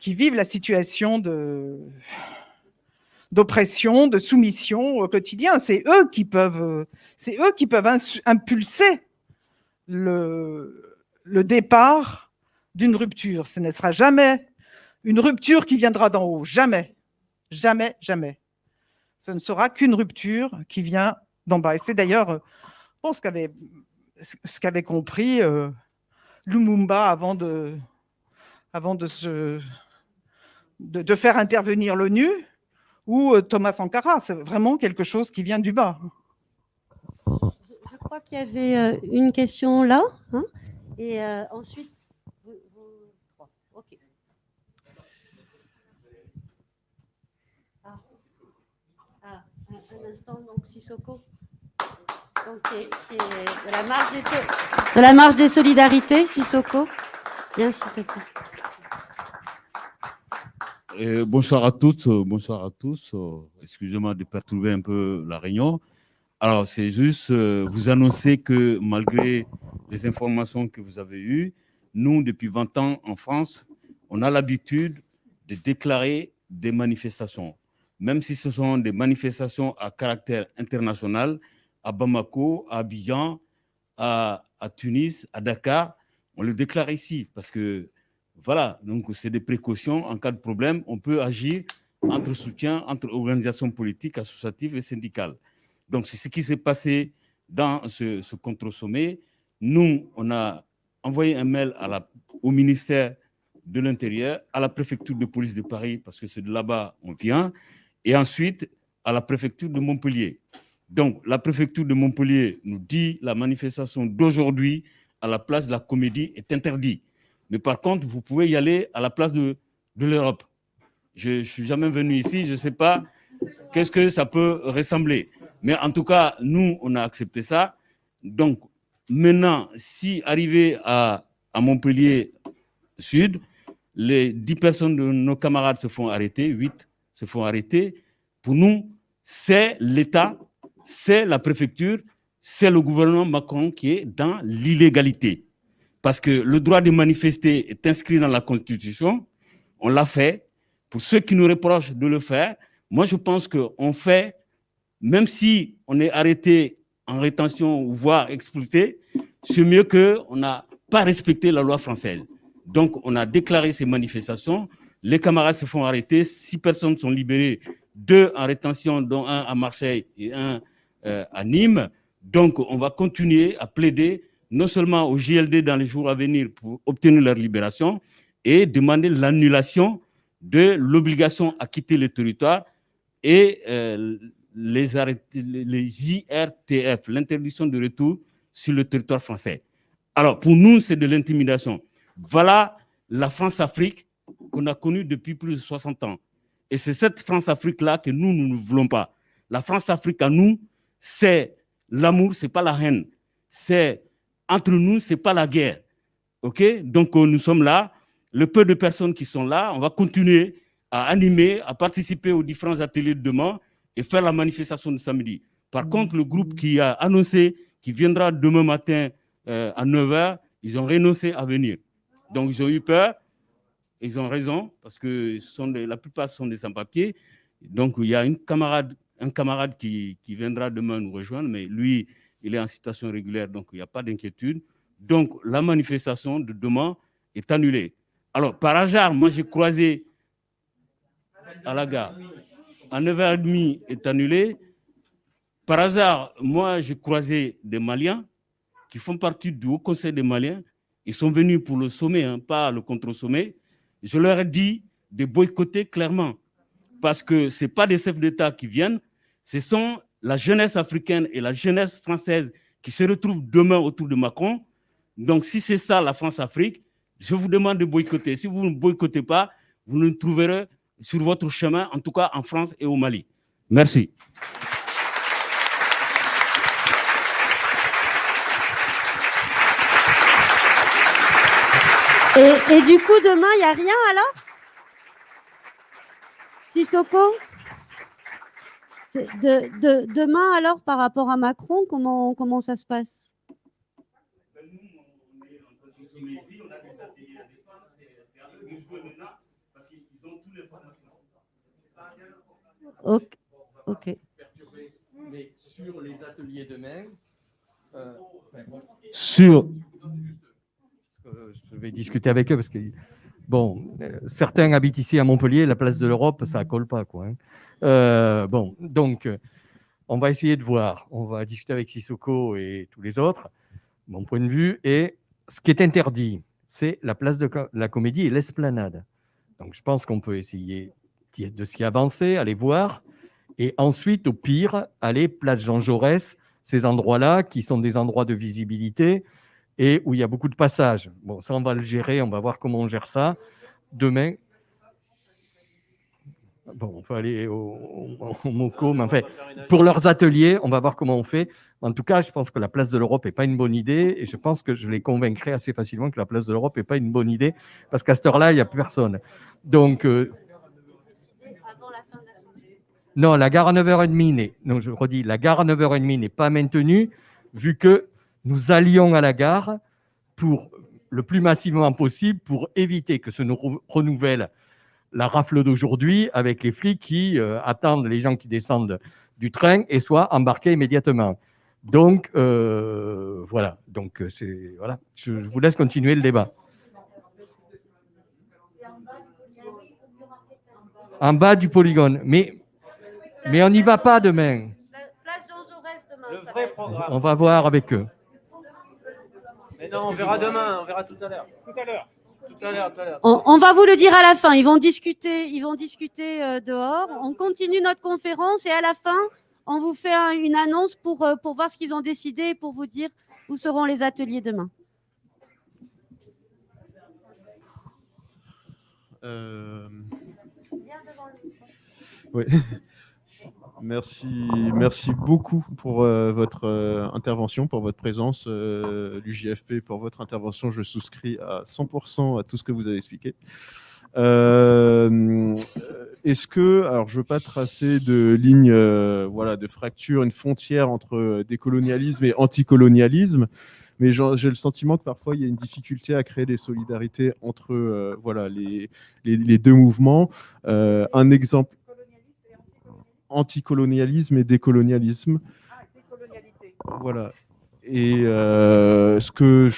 qui vivent la situation de d'oppression, de soumission au quotidien. C'est eux qui peuvent, c'est eux qui peuvent impulser le, le départ d'une rupture. Ce ne sera jamais une rupture qui viendra d'en haut. Jamais, jamais, jamais. Ce ne sera qu'une rupture qui vient d'en bas. Et c'est d'ailleurs euh, bon, ce qu'avait ce qu'avait compris euh, Lumumba avant de, avant de, se, de faire intervenir l'ONU ou euh, Thomas Sankara. C'est vraiment quelque chose qui vient du bas. Je crois qu'il y avait euh, une question là. hein, et euh, ensuite, vous- vous. Ah, Ah, un, instant, donc Sissoko. Donc, de la marge des solidarités, Sissoko? Bien, s'il te plaît. Bonsoir à toutes, euh, bonsoir à tous. Euh, Excusez-moi de perturber un peu la réunion. Alors, c'est juste euh, vous annoncer que malgré les informations que vous avez eues, nous, depuis 20 ans en France, on a l'habitude de déclarer des manifestations. Même si ce sont des manifestations à caractère international, à Bamako, à Abidjan, à, à Tunis, à Dakar, on le déclare ici parce que voilà, donc c'est des précautions. En cas de problème, on peut agir entre soutien, entre organisations politiques, associatives et syndicales. Donc, c'est ce qui s'est passé dans ce, contre-sommet. Nous, on a envoyé un mail au ministère de l'Intérieur, à la préfecture de police de Paris, parce que c'est de là-bas on vient, et ensuite à la préfecture de Montpellier. Donc, la préfecture de Montpellier nous dit la manifestation d'aujourd'hui à la place de la Comédie est interdite. Mais par contre, vous pouvez y aller à la place de, l'Europe. Je ne suis jamais venu ici, je ne sais pas qu'est-ce que ça peut ressembler. Mais en tout cas, nous, on a accepté ça. Donc, maintenant, si arrivé à, Montpellier Sud, les 10 personnes de nos camarades se font arrêter, 8 se font arrêter, pour nous, c'est l'État, c'est la préfecture, c'est le gouvernement Macron qui est dans l'illégalité parce que le droit de manifester est inscrit dans la Constitution, on l'a fait. Pour ceux qui nous reprochent de le faire, moi je pense qu'on fait, même si on est arrêté en rétention, voire expulsé, c'est mieux qu'on n'a pas respecté la loi française. Donc on a déclaré ces manifestations, les camarades se font arrêter, six personnes sont libérées, deux en rétention, dont un à Marseille et un euh, à Nîmes. Donc on va continuer à plaider non seulement au JLD dans les jours à venir pour obtenir leur libération et demander l'annulation de l'obligation à quitter le territoire et euh, les, arrêter, les IRTF, l'interdiction de retour sur le territoire français. Alors, pour nous, c'est de l'intimidation. Voilà la France-Afrique qu'on a connue depuis plus de 60 ans. Et c'est cette France-Afrique-là que nous, nous ne voulons pas. La France-Afrique à nous, c'est l'amour, c'est pas la haine. C'est entre nous, ce n'est pas la guerre. OK? Donc, nous sommes là. Le peu de personnes qui sont là, on va continuer à animer, à participer aux différents ateliers de demain et faire la manifestation de samedi. Par contre, le groupe qui a annoncé qu'il viendra demain matin euh, à 9h, ils ont renoncé à venir. Donc, ils ont eu peur. Ils ont raison, parce que sont des, la plupart sont des sans-papiers. Donc, il y a un camarade qui, qui viendra demain nous rejoindre, mais lui, il est en situation régulière, donc il n'y a pas d'inquiétude. Donc, la manifestation de demain est annulée. Alors, par hasard, moi, j'ai croisé à la gare. À 9h30 est annulée. Par hasard, moi, j'ai croisé des Maliens qui font partie du Haut Conseil des Maliens. Ils sont venus pour le sommet, hein, pas le contre-sommet. Je leur ai dit de boycotter clairement, parce que ce pas des chefs d'État qui viennent, ce sont la jeunesse africaine et la jeunesse française qui se retrouvent demain autour de Macron. Donc, si c'est ça la France-Afrique, je vous demande de boycotter. Si vous ne boycottez pas, vous nous trouverez sur votre chemin, en tout cas en France et au Mali. Merci. Et, et du coup, demain, il n'y a rien alors? Sissoko? De, de- Demain, alors, par rapport à Macron, comment, comment ça se passe? Ok. ok. Mais sur les ateliers demain, euh, enfin, bon, Sur, euh, je vais discuter avec eux parce que Bon, euh, certains habitent ici à Montpellier, la place de l'Europe, ça colle pas, quoi. hein. Euh, bon, donc, on va essayer de voir. On va discuter avec Sissoko et tous les autres, mon point de vue. Et ce qui est interdit, c'est la place de la comédie et l'esplanade. Donc, je pense qu'on peut essayer de s'y avancer, aller voir. Et ensuite, au pire, aller place Jean Jaurès, ces endroits-là qui sont des endroits de visibilité et où il y a beaucoup de passages. Bon, ça, on va le gérer, on va voir comment on gère ça. Demain, bon, on peut aller au, au, MOCO, mais enfin, pour leurs ateliers, on va voir comment on fait. En tout cas, je pense que la place de l'Europe n'est pas une bonne idée et je pense que je les convaincrai assez facilement que la place de l'Europe n'est pas une bonne idée parce qu'à cette heure-là, il n'y a plus personne. Donc, euh, non, la gare à 9h30 n'est, non, je redis, la gare à 9h30 n'est pas maintenue vu que nous allions à la gare pour le plus massivement possible pour éviter que se nous re- renouvelle la rafle d'aujourd'hui avec les flics qui euh, attendent les gens qui descendent du train et soient embarqués immédiatement. Donc, euh, voilà. Donc, euh, c'est, voilà. Je, je vous laisse continuer le débat. En bas du polygone. Mais, mais on n'y va pas demain. Place Jean Jaurès demain. Le vrai programme. On va voir avec eux. Mais non, on verra demain, on verra tout à l'heure. Tout à l'heure. Tout à l'heure, tout à l'heure. On, on va vous le dire à la fin. Ils vont discuter, ils vont discuter euh, dehors. On continue notre conférence et à la fin, on vous fait un- une annonce pour, euh, pour voir ce qu'ils ont décidé et pour vous dire où seront les ateliers demain. Euh, Oui. Merci, merci beaucoup pour euh, votre euh, intervention, pour votre présence, euh, l'UJFP, pour votre intervention. Je souscris à 100% à tout ce que vous avez expliqué. Euh, Est-ce que, alors je veux pas tracer de ligne, euh, voilà, de fracture, une frontière entre décolonialisme et anticolonialisme, mais j'ai le sentiment que parfois il y a une difficulté à créer des solidarités entre, euh, voilà, les, deux mouvements. Euh, un exemple anticolonialisme et décolonialisme. Voilà. Et euh, ce que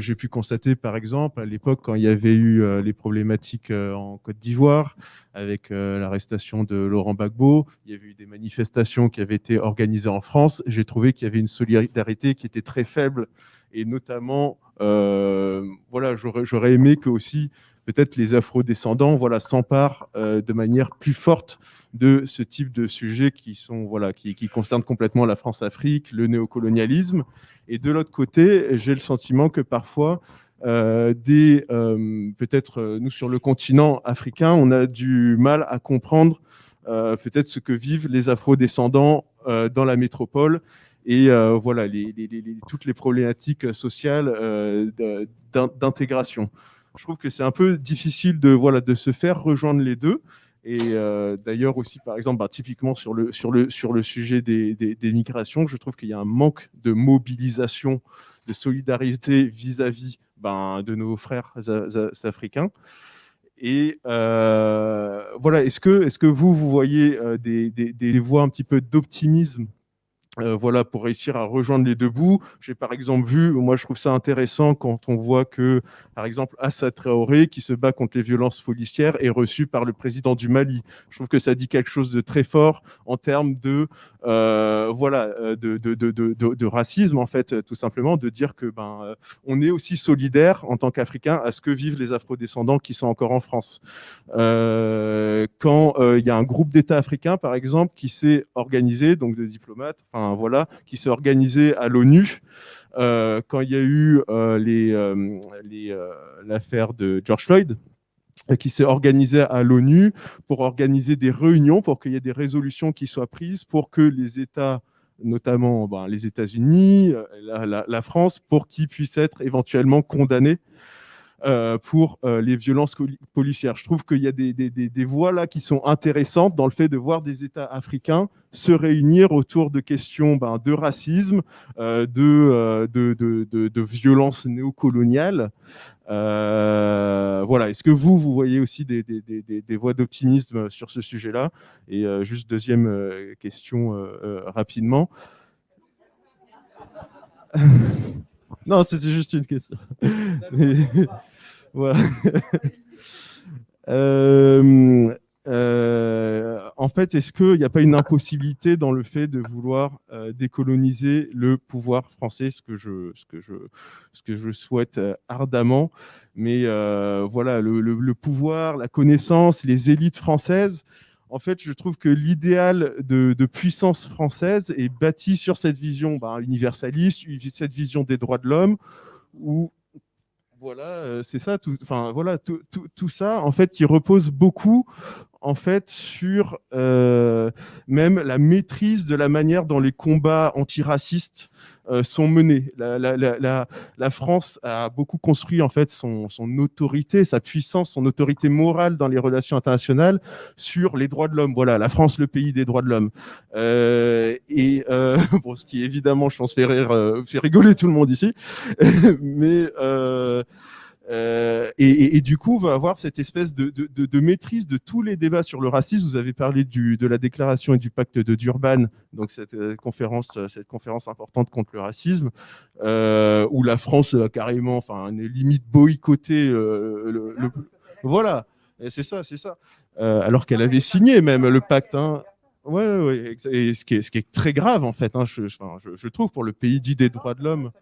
j'ai pu constater, par exemple, à l'époque, quand il y avait eu euh, les problématiques euh, en Côte d'Ivoire, avec l'arrestation de Laurent Gbagbo, il y avait eu des manifestations qui avaient été organisées en France. J'ai trouvé qu'il y avait une solidarité qui était très faible, et notamment, voilà, j'aurais j'aurais aimé que aussi peut-être les afro-descendants, voilà, s'emparent euh, de manière plus forte de ce type de sujets qui sont voilà qui, qui concernent complètement la France-Afrique, le néocolonialisme. Et de l'autre côté, j'ai le sentiment que parfois euh, des euh, peut-être nous sur le continent africain, on a du mal à comprendre peut-être ce que vivent les afro-descendants dans la métropole et voilà toutes les problématiques sociales d'intégration. Je trouve que c'est un peu difficile de voilà de se faire rejoindre les deux. Et euh, d'ailleurs aussi, par exemple, bah, typiquement sur le, sur le, sur le sujet des, des, migrations, je trouve qu'il y a un manque de mobilisation, de solidarité vis-à-vis ben, de nos frères africains. Et euh, voilà, est-ce que, est que vous, vous voyez euh, des, des, des voies un petit peu d'optimisme euh, voilà, pour réussir à rejoindre les deux bouts. J'ai par exemple vu, moi je trouve ça intéressant quand on voit que, par exemple, Assa Traoré, qui se bat contre les violences policières, est reçu par le président du Mali. Je trouve que ça dit quelque chose de très fort en termes de, euh, voilà, euh, de, de, de, de, racisme, en fait, tout simplement, de dire que ben, euh, on est aussi solidaire en tant qu'Africains à ce que vivent les afrodescendants qui sont encore en France. Euh, quand il y a un groupe d'États africains, par exemple, qui s'est organisé, donc de diplomates, enfin voilà, qui s'est organisé à l'ONU, euh, quand il y a eu euh, euh, l'affaire de George Floyd, qui s'est organisé à l'ONU pour organiser des réunions, pour qu'il y ait des résolutions qui soient prises, pour que les États notamment ben, les États-Unis, la, la- la France, pour qu'ils puissent être éventuellement condamnés euh, pour euh, les violences policières. Je trouve qu'il y a des, voies là qui sont intéressantes dans le fait de voir des États africains se réunir autour de questions ben, de racisme, euh, de, de, de. Euh, voilà. Est-ce que vous, vous voyez aussi des, des, voies d'optimisme sur ce sujet-là? Et juste deuxième question rapidement. non, c'était juste une question. Euh, euh, en fait, est-ce qu'il n'y a pas une impossibilité dans le fait de vouloir euh, décoloniser le pouvoir français, ce que je, souhaite ardemment? Mais voilà, le, pouvoir, la connaissance, les élites françaises, en fait, je trouve que l'idéal de, puissance française est bâti sur cette vision bah, universaliste, cette vision des droits de l'homme, où voilà, euh, c'est ça, tout, enfin tout, ça, en fait, qui repose beaucoup, en fait, sur euh, même la maîtrise de la manière dont les combats antiracistes sont menés. La, la- la- la- France a beaucoup construit en fait son, son autorité, sa puissance, son autorité morale dans les relations internationales sur les droits de l'homme. Voilà, la France, le pays des droits de l'homme. Euh, et euh, bon, ce qui évidemment, je pense, fait, rire, euh, fait rigoler tout le monde ici, mais euh, et, du coup, on va avoir cette espèce de, maîtrise de tous les débats sur le racisme. Vous avez parlé de la déclaration et du pacte de Durban, donc cette euh, conférence, euh, conférence importante contre le racisme, où la France a carrément, enfin, limite boycotté le, voilà. C'est ça, c'est ça. Alors qu'elle avait signé même le pacte. Hein. Ouais, ouais, ouais, ce qui est, très grave en fait, hein, je- je trouve pour le pays dit des droits de l'homme.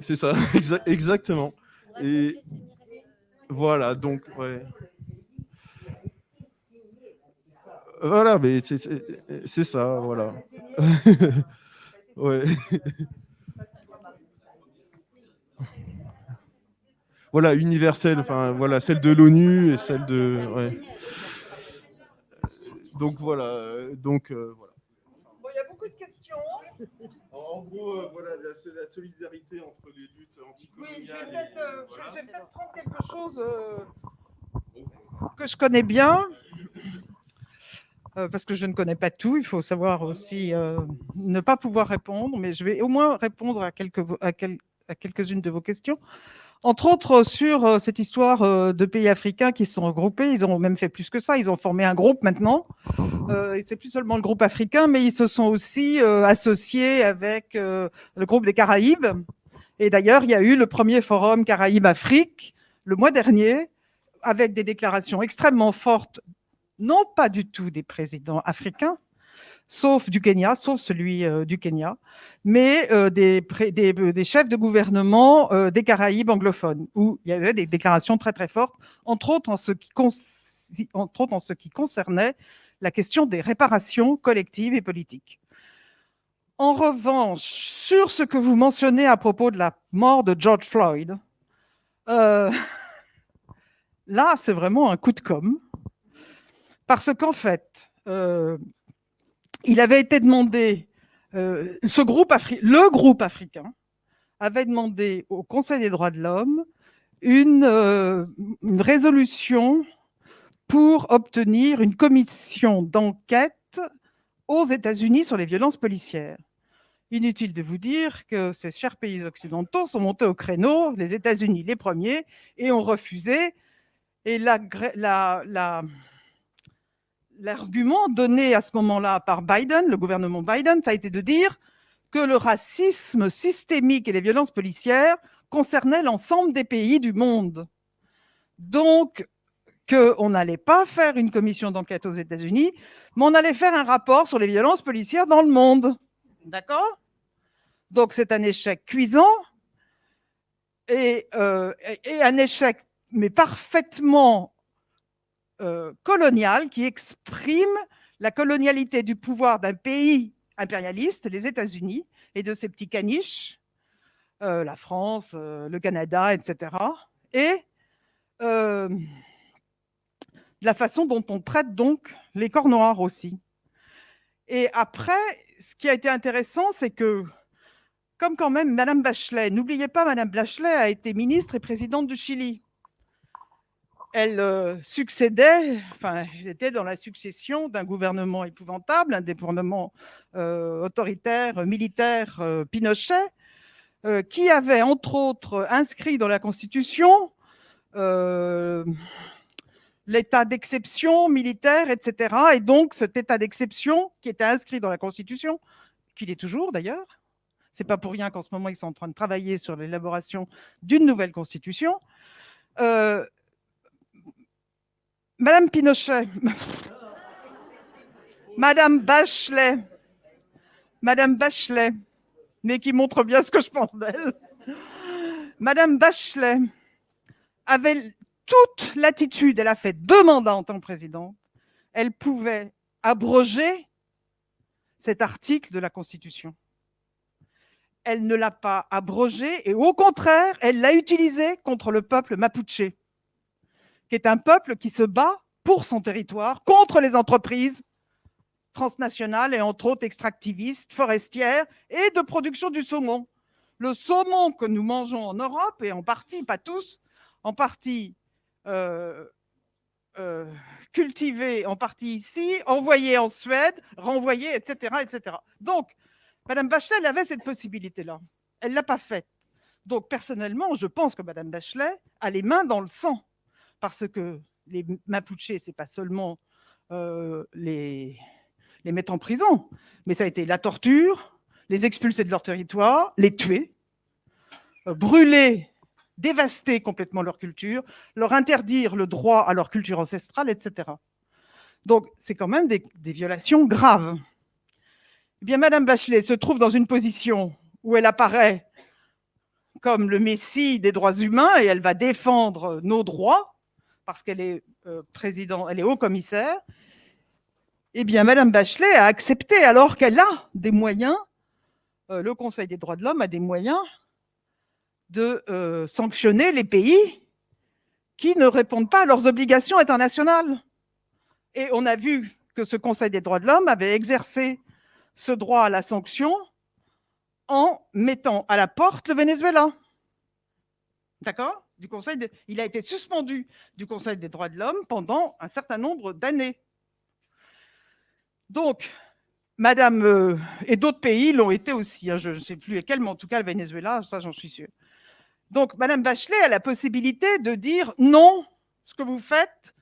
C'est ça, exa- exactement. Et voilà, donc, ouais. Voilà, mais c'est- ça, voilà. ouais. Voilà, universelle, enfin, voilà, celle de l'ONU et celle de. ouais. Donc voilà, euh, donc euh, voilà. Bon, il y a beaucoup de questions. En gros, euh, voilà, la, la solidarité entre les luttes Oui, je vais anticoloniales. peut-être euh, je vais- vais peut-être prendre quelque chose euh, que je connais bien. euh, parce que je ne connais pas tout, il faut savoir aussi euh, ne pas pouvoir répondre, mais je vais au moins répondre à, quelques, à, quel- à quelques-unes de vos questions. Entre autres, sur euh, cette histoire euh, de pays africains qui se sont regroupés, ils ont même fait plus que ça, ils ont formé un groupe maintenant. Euh, et c'est plus seulement le groupe africain, mais ils se sont aussi euh, associés avec euh, le groupe des Caraïbes. Et d'ailleurs, il y a eu le premier forum Caraïbes-Afrique le mois dernier, avec des déclarations extrêmement fortes, non pas du tout des présidents africains, sauf du Kenya, sauf celui euh, du Kenya, mais euh, euh, des chefs de gouvernement des Caraïbes anglophones, où il y avait des déclarations très très fortes, entre autres en ce qui, concernait la question des réparations collectives et politiques. En revanche, sur ce que vous mentionnez à propos de la mort de George Floyd, là, c'est vraiment un coup de com', parce qu'en fait, il avait été demandé, euh, ce groupe le groupe africain avait demandé au Conseil des droits de l'homme une, euh, une résolution pour obtenir une commission d'enquête aux États-Unis sur les violences policières. Inutile de vous dire que ces chers pays occidentaux sont montés au créneau, les États-Unis les premiers, et ont refusé. Et la- l'argument donné à ce moment-là par Biden, le gouvernement Biden, ça a été de dire que le racisme systémique et les violences policières concernaient l'ensemble des pays du monde. Donc, qu'on n'allait pas faire une commission d'enquête aux États-Unis, mais on allait faire un rapport sur les violences policières dans le monde. D'accord? Donc, c'est un échec cuisant et, euh, et- un échec, mais parfaitement euh, colonial, qui exprime la colonialité du pouvoir d'un pays impérialiste, les États-Unis, et de ses petits caniches, euh, la France, euh, le Canada, etc. Et la façon dont on traite donc les corps noirs aussi. Et après, ce qui a été intéressant, c'est que, comme quand même Madame Bachelet, n'oubliez pas, Madame Bachelet a été ministre et présidente du Chili. Elle euh, succédait, enfin, était dans la succession d'un gouvernement épouvantable, un gouvernement euh, autoritaire, militaire, euh, Pinochet, qui avait entre autres inscrit dans la Constitution l'état d'exception militaire, etc. Et donc cet état d'exception qui était inscrit dans la Constitution, qu'il est toujours d'ailleurs, c'est pas pour rien qu'en ce moment ils sont en train de travailler sur l'élaboration d'une nouvelle Constitution, Madame Pinochet, Madame Bachelet, Madame Bachelet, mais qui montre bien ce que je pense d'elle. Madame Bachelet avait toute l'attitude, elle a fait deux mandats en tant que présidente, elle pouvait abroger cet article de la Constitution. Elle ne l'a pas abrogé et au contraire, elle l'a utilisé contre le peuple mapuche, qui est un peuple qui se bat pour son territoire, contre les entreprises transnationales et entre autres extractivistes, forestières et de production du saumon. Le saumon que nous mangeons en Europe, et en partie, pas tous, en partie euh, euh, cultivé, en partie ici, envoyé en Suède, renvoyé, etc. Donc, Mme Bachelet, avait cette possibilité-là. Elle ne l'a pas faite. Donc, personnellement, je pense que Mme Bachelet a les mains dans le sang, parce que les Mapuches, ce n'est pas seulement euh, les, mettre en prison, mais ça a été la torture, les expulser de leur territoire, les tuer, euh, brûler, dévaster complètement leur culture, leur interdire le droit à leur culture ancestrale, etc. Donc, c'est quand même des, violations graves. Eh bien, Madame Bachelet se trouve dans une position où elle apparaît comme le messie des droits humains et elle va défendre nos droits parce qu'elle est euh, président, elle est haut commissaire, eh bien, Madame Bachelet a accepté, alors qu'elle a des moyens, euh, le Conseil des droits de l'homme a des moyens de euh, sanctionner les pays qui ne répondent pas à leurs obligations internationales. Et on a vu que ce Conseil des droits de l'homme avait exercé ce droit à la sanction en mettant à la porte le Venezuela. D'accord? Du Conseil Il a été suspendu du Conseil des droits de l'homme pendant un certain nombre d'années. Donc, Madame, euh, et d'autres pays l'ont été aussi, hein, je ne sais plus lesquels, mais en tout cas le Venezuela, ça j'en suis sûr. Donc, Madame Bachelet a la possibilité de dire non, ce que vous faites,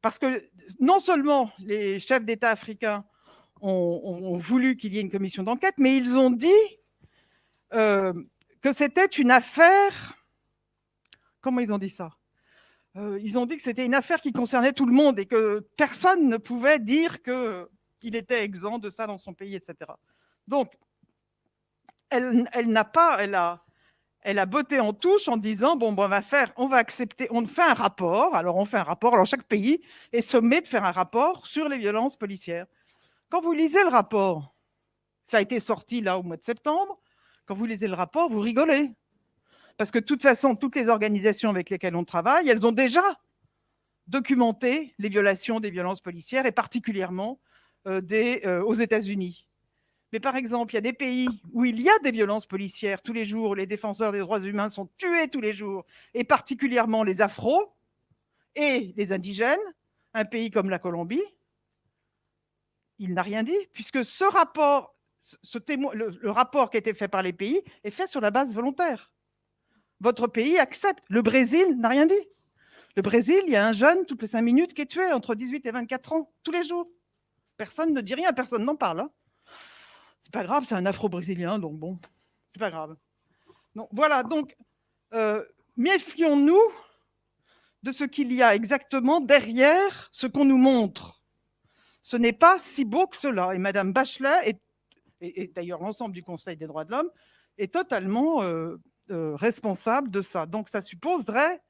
parce que non seulement les chefs d'État africains ont, voulu qu'il y ait une commission d'enquête, mais ils ont dit euh, que c'était une affaire. Comment ils ont dit ça? Euh, Ils ont dit que c'était une affaire qui concernait tout le monde et que personne ne pouvait dire que il était exempt de ça dans son pays, etc. Donc, elle, n'a pas, elle a, elle a botté en touche en disant bon, on va faire, on va accepter, on fait un rapport. Alors on fait un rapport. Alors chaque pays est sommé de faire un rapport sur les violences policières. Quand vous lisez le rapport, ça a été sorti là au mois de septembre. Quand vous lisez le rapport, vous rigolez parce que de toute façon, toutes les organisations avec lesquelles on travaille, elles ont déjà documenté les violations des violences policières et particulièrement euh, euh, aux États-Unis. Mais par exemple, il y a des pays où il y a des violences policières tous les jours, les défenseurs des droits humains sont tués tous les jours, et particulièrement les afros et les indigènes, un pays comme la Colombie, il n'a rien dit, puisque ce rapport, ce le, rapport qui a été fait par les pays est fait sur la base volontaire. Votre pays accepte. Le Brésil n'a rien dit. Le Brésil, il y a un jeune toutes les cinq minutes qui est tué entre 18 et 24 ans, tous les jours. Personne ne dit rien, personne n'en parle. Hein. C'est pas grave, c'est un afro-brésilien, donc bon, c'est pas grave. Donc, voilà, donc euh, méfions-nous de ce qu'il y a exactement derrière ce qu'on nous montre. Ce n'est pas si beau que cela. Et Madame Bachelet, et, d'ailleurs l'ensemble du Conseil des droits de l'homme, est totalement euh, euh, responsable de ça. Donc ça supposerait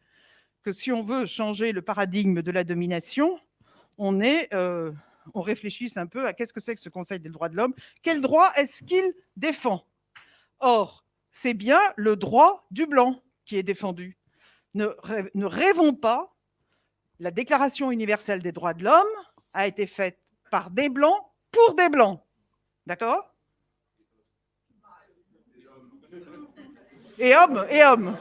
que si on veut changer le paradigme de la domination, on est on réfléchisse un peu à qu'est-ce que c'est que ce Conseil des droits de l'homme, quel droit est-ce qu'il défend? Or, c'est bien le droit du blanc qui est défendu. Ne, rêvons pas, la Déclaration universelle des droits de l'homme a été faite par des blancs pour des blancs. D'accord? Et hommes, et hommes.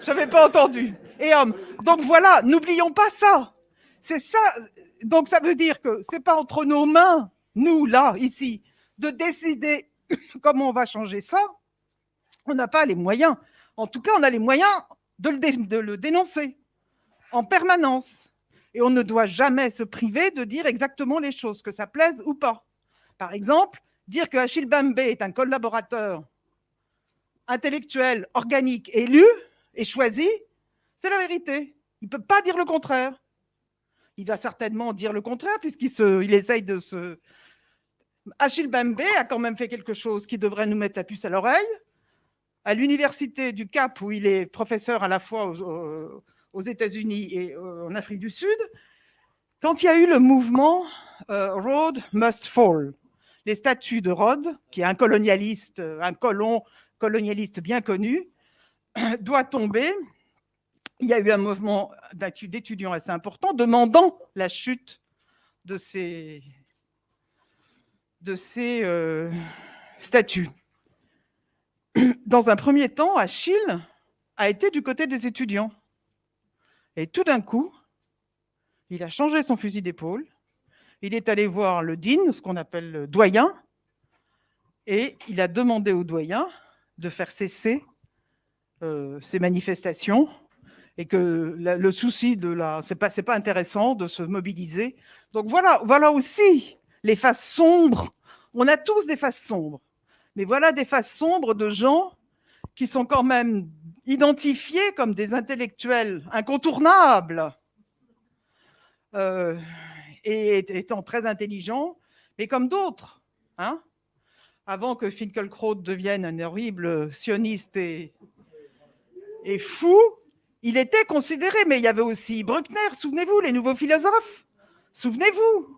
Je n'avais pas entendu. Et hommes. Donc voilà, n'oublions pas ça. C'est ça, donc ça veut dire que ce n'est pas entre nos mains, nous, là, ici, de décider comment on va changer ça. On n'a pas les moyens. En tout cas, on a les moyens de le, dénoncer en permanence. Et on ne doit jamais se priver de dire exactement les choses, que ça plaise ou pas. Par exemple, dire que Achille Bambé est un collaborateur intellectuel, organique, élu et choisi, c'est la vérité. Il ne peut pas dire le contraire. il va certainement dire le contraire, puisqu'il essaye de se... Achille Bembe a quand même fait quelque chose qui devrait nous mettre la puce à l'oreille. À l'université du Cap, où il est professeur à la fois aux, États-Unis et en Afrique du Sud, quand il y a eu le mouvement euh, Must Fall, les statuts de Rhodes, qui est un colonialiste, un colon colonialiste bien connu, doit tomber. Il y a eu un mouvement d'étudiants assez important demandant la chute de ces, de ces euh, statuts. Dans un premier temps, Achille a été du côté des étudiants. Et tout d'un coup, il a changé son fusil d'épaule. Il est allé voir le dean, ce qu'on appelle le doyen, et il a demandé au doyen de faire cesser euh, ces manifestations et que le souci de la... C'est pas, pas intéressant de se mobiliser. Donc voilà, voilà aussi les faces sombres. On a tous des faces sombres. Mais voilà des faces sombres de gens qui sont quand même identifiés comme des intellectuels incontournables euh, et étant très intelligents, mais comme d'autres. Hein Avant que Finkelkraut devienne un horrible sioniste et, et fou, il était considéré, mais il y avait aussi Bruckner, souvenez-vous, les nouveaux philosophes, souvenez-vous.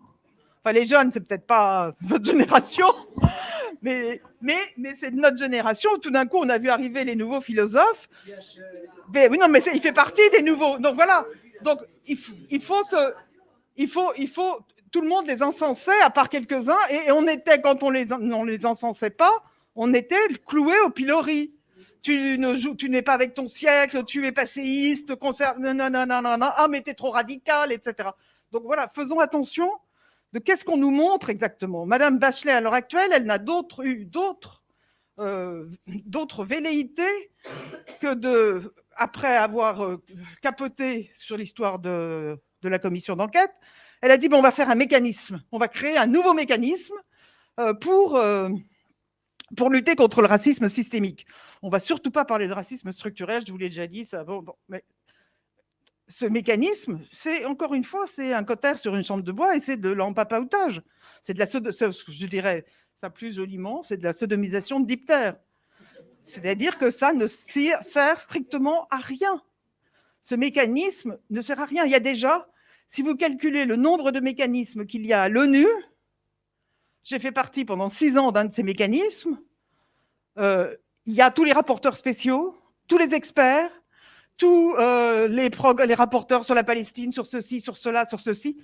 Enfin, les jeunes, c'est peut-être pas votre génération, mais, mais, mais c'est notre génération. Tout d'un coup, on a vu arriver les nouveaux philosophes. Mais, oui, non, mais il fait partie des nouveaux. Donc voilà. Donc il, il, faut il faut, il faut, tout le monde les encensait, à part quelques-uns, et, on était, quand on les, on les encensait pas, on était cloué au pilori. Tu ne joues, tu n'es pas avec ton siècle, tu es passéiste, concert, non, non, non, non, non, ah, mais t'es trop radical, etc. Donc voilà, faisons attention de qu'est-ce qu'on nous montre exactement. Madame Bachelet, à l'heure actuelle, elle n'a d'autres eu d'autres euh, d'autres velléités que de, après avoir euh, capoté sur l'histoire de, de, la commission d'enquête, elle a dit bon, on va faire un mécanisme, on va créer un nouveau mécanisme euh, pour pour lutter contre le racisme systémique. On va surtout pas parler de racisme structurel, je vous l'ai déjà dit, ça. Bon, mais ce mécanisme, c'est encore une fois, c'est un cotère sur une chambre de bois et c'est de l'empapaoutage. C'est de la, je dirais ça plus joliment, c'est de la sodomisation de diptère. C'est-à-dire que ça ne sert strictement à rien. Ce mécanisme ne sert à rien. Il y a déjà, si vous calculez le nombre de mécanismes qu'il y a à l'ONU, j'ai fait partie pendant six ans d'un de ces mécanismes, euh, il y a tous les rapporteurs spéciaux, tous les experts, tous euh, les, les rapporteurs sur la Palestine, sur ceci, sur cela, sur ceci,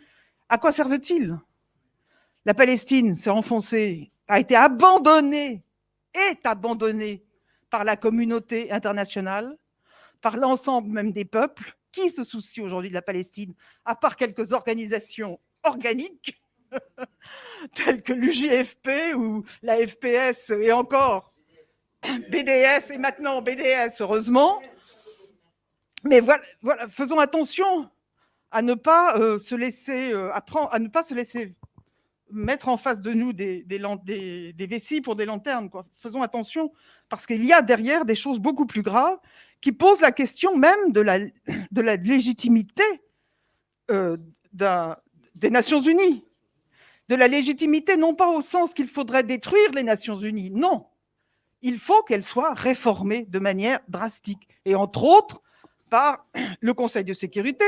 à quoi servent-ils? La Palestine s'est enfoncée, a été abandonnée, est abandonnée par la communauté internationale, par l'ensemble même des peuples. Qui se soucie aujourd'hui de la Palestine, à part quelques organisations organiques, telles que l'UJFP ou la FPS et encore BDS et maintenant BDS, heureusement. Mais voilà, voilà, faisons attention à ne pas euh, se laisser euh, à ne pas se laisser mettre en face de nous des, vessies pour des lanternes. Faisons attention parce qu'il y a derrière des choses beaucoup plus graves qui posent la question même de la, de la légitimité euh, des Nations Unies. De la légitimité, non pas au sens qu'il faudrait détruire les Nations Unies, non. Il faut qu'elles soient réformées de manière drastique. Et entre autres, par le Conseil de sécurité,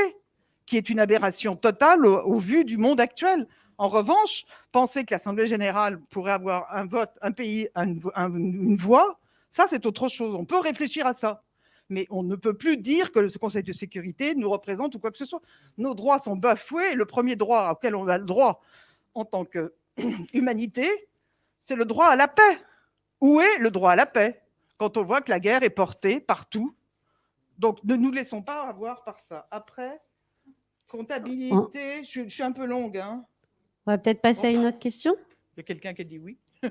qui est une aberration totale au, vu du monde actuel. En revanche, penser que l'Assemblée générale pourrait avoir un vote, un pays, une voix, ça c'est autre chose. On peut réfléchir à ça. Mais on ne peut plus dire que ce Conseil de sécurité nous représente ou quoi que ce soit. Nos droits sont bafoués. Le premier droit auquel on a le droit en tant qu'humanité, c'est le droit à la paix. Où est le droit à la paix quand on voit que la guerre est portée partout? Donc, ne nous laissons pas avoir par ça. Après, comptabilité, je, suis un peu longue. Hein. On va peut-être passer à une autre question. Il y a quelqu'un qui a dit oui.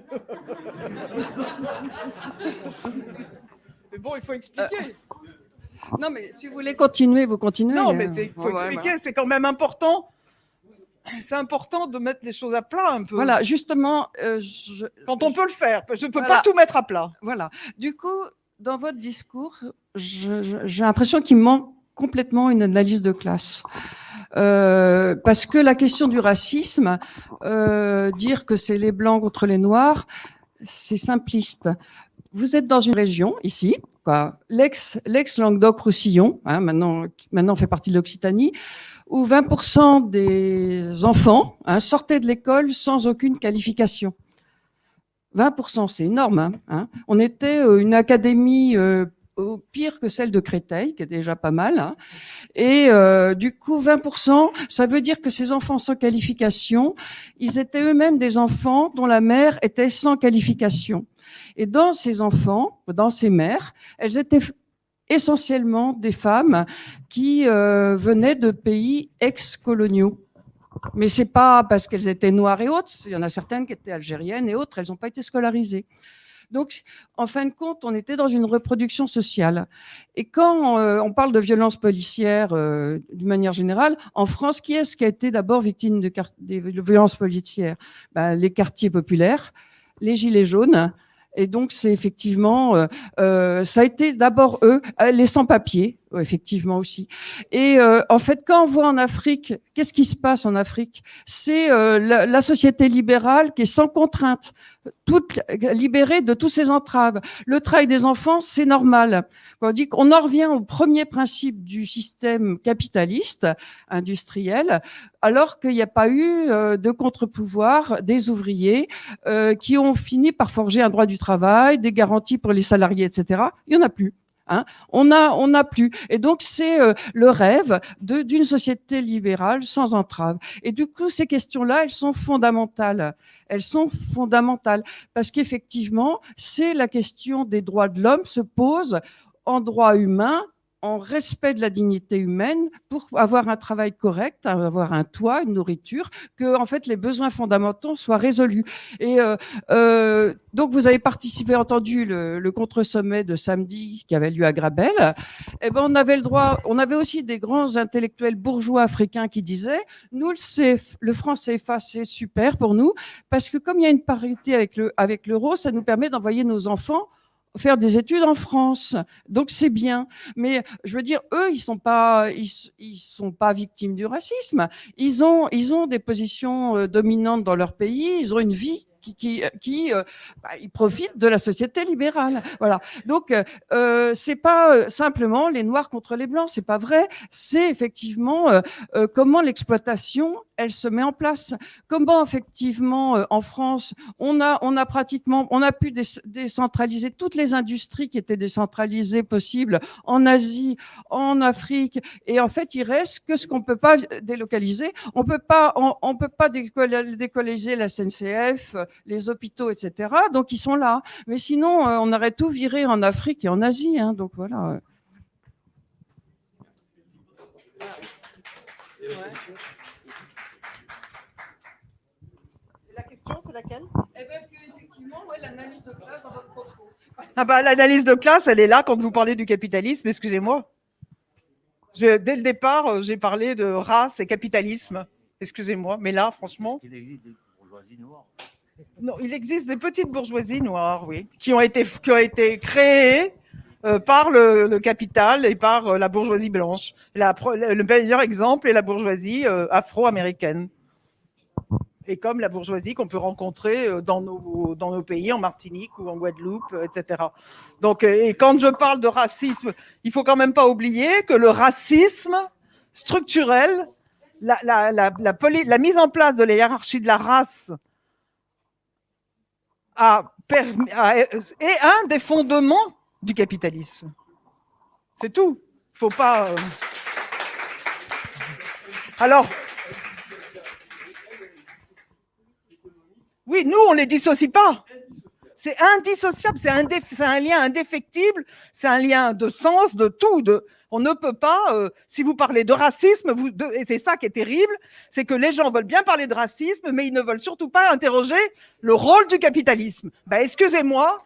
mais bon, il faut expliquer. Euh, non, mais si vous voulez continuer, vous continuez. Non, mais il faut expliquer, c'est quand même important. C'est important de mettre les choses à plat un peu. Voilà, justement. Euh, Quand on peut le faire, je ne peux pas tout mettre à plat. Voilà. Du coup, dans votre discours, j'ai l'impression qu'il manque complètement une analyse de classe. Euh, parce que la question du racisme, euh, dire que c'est les blancs contre les noirs, c'est simpliste. Vous êtes dans une région ici, l'ex l'ex Languedoc-Roussillon, hein, maintenant maintenant fait partie de l'Occitanie, où 20% des enfants hein, sortaient de l'école sans aucune qualification. 20%, c'est énorme. Hein. On était euh, une académie euh, pire que celle de Créteil, qui est déjà pas mal. Hein. Et euh, du coup, 20%, ça veut dire que ces enfants sans qualification, ils étaient eux-mêmes des enfants dont la mère était sans qualification. Et dans ces enfants, dans ces mères, elles étaient essentiellement des femmes qui euh, venaient de pays ex-coloniaux. Mais c'est pas parce qu'elles étaient noires et autres. Il y en a certaines qui étaient algériennes et autres. Elles n'ont pas été scolarisées. Donc, en fin de compte, on était dans une reproduction sociale. Et quand euh, on parle de violence policière euh, d'une manière générale, en France, qui est-ce qui a été d'abord victime de, des violences policières? Ben, Les quartiers populaires, les gilets jaunes, et donc, c'est effectivement, euh, euh, ça a été d'abord eux, euh, les sans-papiers, effectivement aussi. Et en fait, quand on voit en Afrique, qu'est-ce qui se passe en Afrique? C'est la, la, société libérale qui est sans contrainte, toute libérée de tous ses entraves. Le travail des enfants, c'est normal. On dit qu'on en revient au premier principe du système capitaliste industriel, alors qu'il n'y a pas eu de contre-pouvoir des ouvriers qui ont fini par forger un droit du travail, des garanties pour les salariés, etc. Il n'y en a plus. Hein. on n'a plus. Et donc c'est euh, le rêve d'une société libérale sans entrave. Et du coup, ces questions-là, elles sont fondamentales. Elles sont fondamentales parce qu'effectivement, c'est la question des droits de l'homme se pose en droit humain en respect de la dignité humaine pour avoir un travail correct, avoir un toit, une nourriture, que en fait les besoins fondamentaux soient résolus. Et euh, euh, donc vous avez participé, entendu le, le contre-sommet de samedi qui avait lieu à Grabel. Eh ben on avait le droit, on avait aussi des grands intellectuels bourgeois africains qui disaient nous le CF, le franc CFA c'est super pour nous parce que comme il y a une parité avec le avec l'euro, ça nous permet d'envoyer nos enfants faire des études en France. Donc c'est bien. Mais je veux dire, eux, ils sont pas, ils, ils, sont pas victimes du racisme. Ils ont, ils ont des positions euh, dominantes dans leur pays. Ils ont une vie qui, qui, qui euh, bah, ils profitent de la société libérale. Voilà. Donc, euh, euh c'est pas simplement les noirs contre les blancs, c'est pas vrai. C'est effectivement comment l'exploitation elle se met en place. Comment effectivement euh, en France, on a, pratiquement, on a pu décentraliser toutes les industries qui étaient décentralisées possibles en Asie, en Afrique, et en fait il reste que ce qu'on peut pas délocaliser. On peut peut pas décoloniser la SNCF, les hôpitaux, etc. Donc ils sont là. Mais sinon, euh, on aurait tout viré en Afrique et en Asie. Hein, donc voilà. C'est laquelle Eh bien, effectivement, l'analyse de classe dans votre propos. Ah bah, l'analyse de classe, elle est là quand vous parlez du capitalisme, excusez-moi. Dès le départ, euh, j'ai parlé de race et capitalisme. Excusez-moi, mais là, franchement. Il existe des bourgeoisies noires. Non, il existe des petites bourgeoisies noires, oui, qui ont été, qui ont été créées euh, par le, le, capital et par euh, la bourgeoisie blanche. La, le meilleur exemple est la bourgeoisie afro-américaine et comme la bourgeoisie qu'on peut rencontrer euh, dans nos, dans nos pays, en Martinique ou en Guadeloupe, euh, etc. Donc, euh, et quand je parle de racisme, il faut quand même pas oublier que le racisme structurel, la, la, la, la, mise en place de la hiérarchie de la race est un des fondements du capitalisme. C'est tout. Faut pas. Alors, Oui, nous, on ne les dissocie pas. C'est indissociable, c'est un, lien indéfectible, c'est un lien de sens, de tout. On ne peut pas, euh, si vous parlez de racisme, et c'est ça qui est terrible, c'est que les gens veulent bien parler de racisme, mais ils ne veulent surtout pas interroger le rôle du capitalisme. Ben, excusez-moi,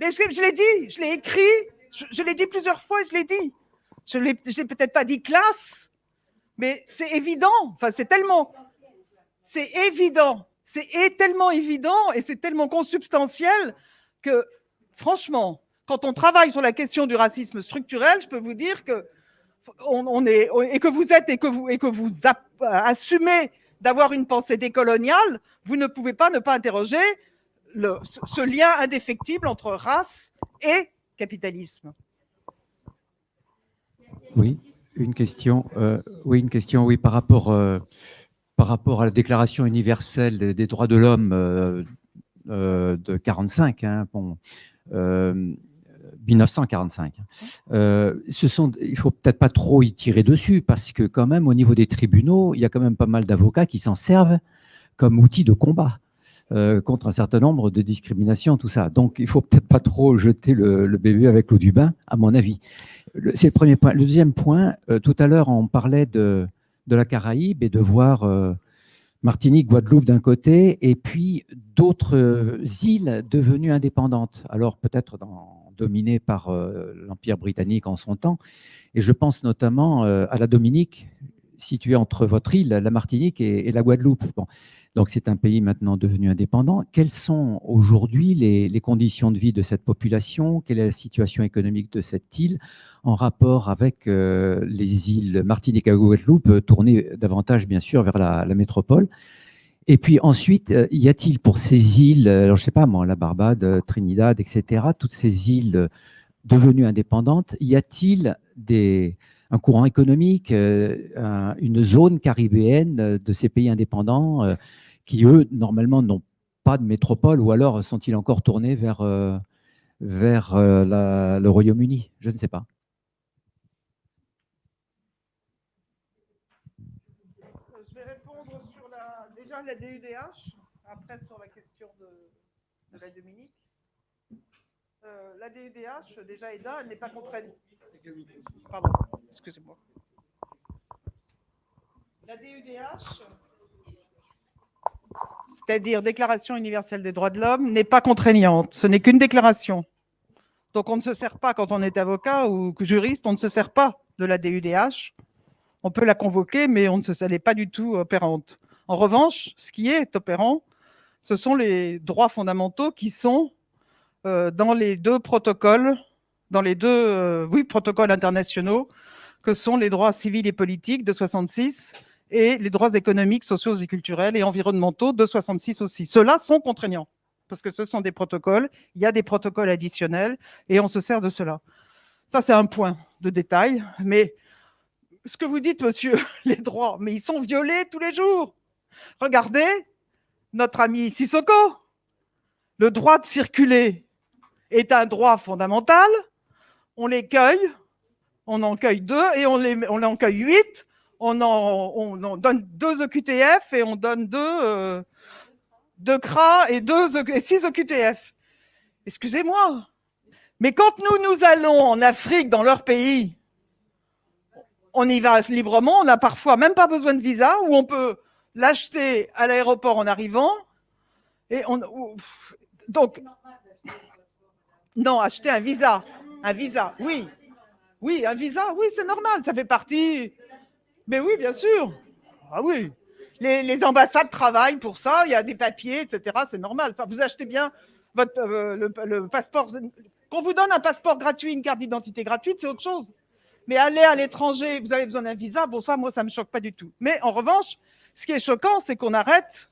mais je, l'ai dit, je l'ai écrit, je, l'ai dit plusieurs fois, je l'ai dit. Je l'ai peut-être pas dit classe, mais c'est évident. Enfin, c'est tellement, c'est évident c'est tellement évident et c'est tellement consubstantiel que, franchement, quand on travaille sur la question du racisme structurel, je peux vous dire que, on, est, et que vous êtes et que vous, et que vous assumez d'avoir une pensée décoloniale, vous ne pouvez pas ne pas interroger ce lien indéfectible entre race et capitalisme. Oui, une question. euh, oui, une question. Oui, par rapport, euh, par rapport à la Déclaration universelle des, droits de l'homme euh, euh, de 45, hein, bon, euh, 1945. Euh, ce sont, il faut peut-être pas trop y tirer dessus parce que quand même, au niveau des tribunaux, il y a quand même pas mal d'avocats qui s'en servent comme outil de combat. contre un certain nombre de discriminations, tout ça. Donc, il faut peut-être pas trop jeter le, le bébé avec l'eau du bain, à mon avis. C'est le premier point. Le deuxième point, tout à l'heure, on parlait de, de la Caraïbe et de voir euh, Martinique, Guadeloupe d'un côté, et puis d'autres euh, îles devenues indépendantes. Alors peut-être dominées par euh, l'Empire britannique en son temps. Et je pense notamment à la Dominique, située entre votre île, la Martinique et, la Guadeloupe. Donc c'est un pays maintenant devenu indépendant. Quelles sont aujourd'hui les, conditions de vie de cette population? Quelle est la situation économique de cette île en rapport avec euh, les îles Martinique et Guadeloupe, euh, tournées davantage bien sûr vers la, métropole? Et puis ensuite, euh, y a-t-il pour ces îles, alors je sais pas moi, la Barbade, Trinidad, etc., toutes ces îles devenues indépendantes, y a-t-il un courant économique, un- une zone caribéenne de ces pays indépendants qui, eux, normalement, n'ont pas de métropole ou alors sont-ils encore tournés vers, euh, vers euh, la- le Royaume-Uni? Je ne sais pas. Je vais répondre sur la, déjà la DUDH, après sur la question de, la Dominique. Euh, la DUDH, déjà EDA, elle n'est pas contraignante. Pardon, excusez-moi. La DUDH, c'est-à-dire Déclaration universelle des droits de l'homme, n'est pas contraignante. Ce n'est qu'une déclaration. Donc on ne se sert pas, quand on est avocat ou juriste, on ne se sert pas de la DUDH. On peut la convoquer, mais on ne se, elle n'est pas du tout opérante. En revanche, ce qui est opérant, ce sont les droits fondamentaux qui sont euh, dans les deux protocoles, dans les deux euh, protocoles internationaux, que sont les droits civils et politiques de 66 et les droits économiques, sociaux et culturels et environnementaux de 66 aussi. Ceux-là sont contraignants parce que ce sont des protocoles, il y a des protocoles additionnels et on se sert de cela. Ça, c'est un point de détail, mais ce que vous dites, monsieur, les droits, mais ils sont violés tous les jours. Regardez notre ami Sissoko. Le droit de circuler est un droit fondamental. On les cueille, on en cueille deux et on, les, on en cueille huit. On donne deux OQTF et on donne deux, euh, CRA et, deux, et six OQTF. Excusez-moi. Mais quand nous, nous allons en Afrique, dans leur pays, on y va librement, on n'a parfois même pas besoin de visa, ou on peut l'acheter à l'aéroport en arrivant. Et on, donc, non, acheter un visa, un visa, oui, oui, un visa, oui, c'est normal, ça fait partie. Mais oui, bien sûr, ah oui, les, ambassades travaillent pour ça, il y a des papiers, etc. C'est normal. Ça, vous achetez bien votre euh, le, passeport. Qu'on vous donne un passeport gratuit, une carte d'identité gratuite, c'est autre chose. Mais aller à l'étranger, vous avez besoin d'un visa, bon ça, moi, ça me choque pas du tout. Mais en revanche, ce qui est choquant, c'est qu'on arrête.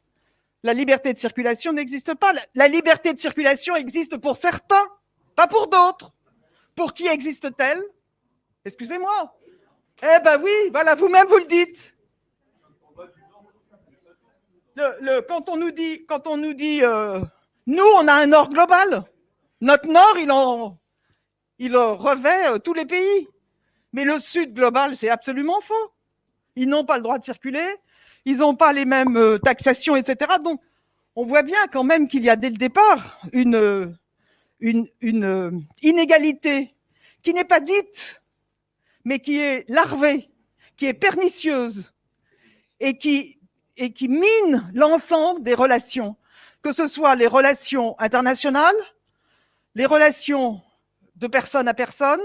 La liberté de circulation n'existe pas. La, la liberté de circulation existe pour certains, pas pour d'autres. Pour qui existe-t-elle? Excusez-moi. Eh ben oui, voilà, vous-même vous le dites. Quand on nous dit, quand on nous dit, euh, nous, on a un nord global. Notre nord, il revêt euh, tous les pays. Mais le sud global, c'est absolument faux. Ils n'ont pas le droit de circuler, ils n'ont pas les mêmes euh, taxations, etc. Donc, on voit bien quand même qu'il y a dès le départ une, inégalité qui n'est pas dite, mais qui est larvée, qui est pernicieuse et qui, mine l'ensemble des relations, que ce soit les relations internationales, les relations de personne à personne,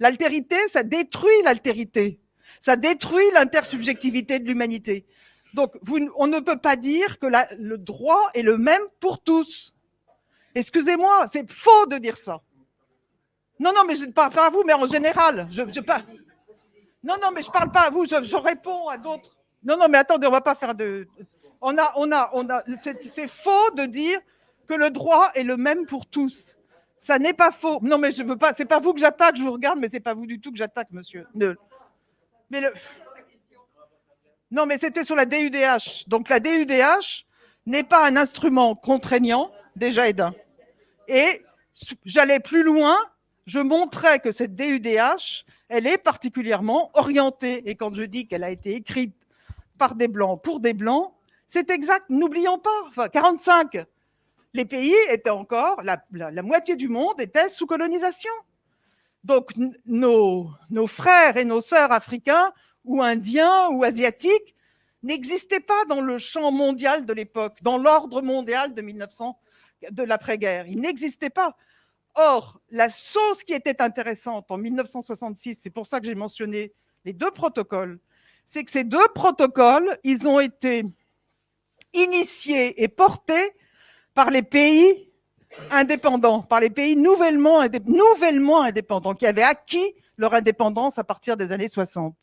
L'altérité, ça détruit l'altérité. Ça détruit l'intersubjectivité de l'humanité. Donc, on ne peut pas dire que le droit est le même pour tous. Excusez-moi, c'est faux de dire ça. Non, non, mais je ne parle pas à vous, mais en général. Je, je. Non, non, mais je parle pas à vous, je, réponds à d'autres. Non, non, mais attendez, on va pas faire de. On a, on a, on a. C'est faux de dire que le droit est le même pour tous. Ça n'est pas faux. Non, mais je veux pas. C'est pas vous que j'attaque. Je vous regarde, mais c'est pas vous du tout que j'attaque, monsieur. Ne- Mais le. Non, mais c'était sur la DUDH. Donc la DUDH n'est pas un instrument contraignant, déjà d'un. Et j'allais plus loin, je montrais que cette DUDH, elle est particulièrement orientée. Et quand je dis qu'elle a été écrite par des blancs pour des blancs, c'est exact. N'oublions pas, enfin, 45, les pays étaient encore, la, moitié du monde était sous colonisation. Donc nos, nos frères et nos sœurs africains ou indiens ou asiatiques n'existaient pas dans le champ mondial de l'époque, dans l'ordre mondial de 1900, de l'après-guerre. Ils n'existaient pas. Or, la chose qui était intéressante en 1966, c'est pour ça que j'ai mentionné les deux protocoles, c'est que ces deux protocoles, ils ont été initiés et portés par les pays indépendants, par les pays nouvellement, nouvellement indépendants, qui avaient acquis leur indépendance à partir des années 60.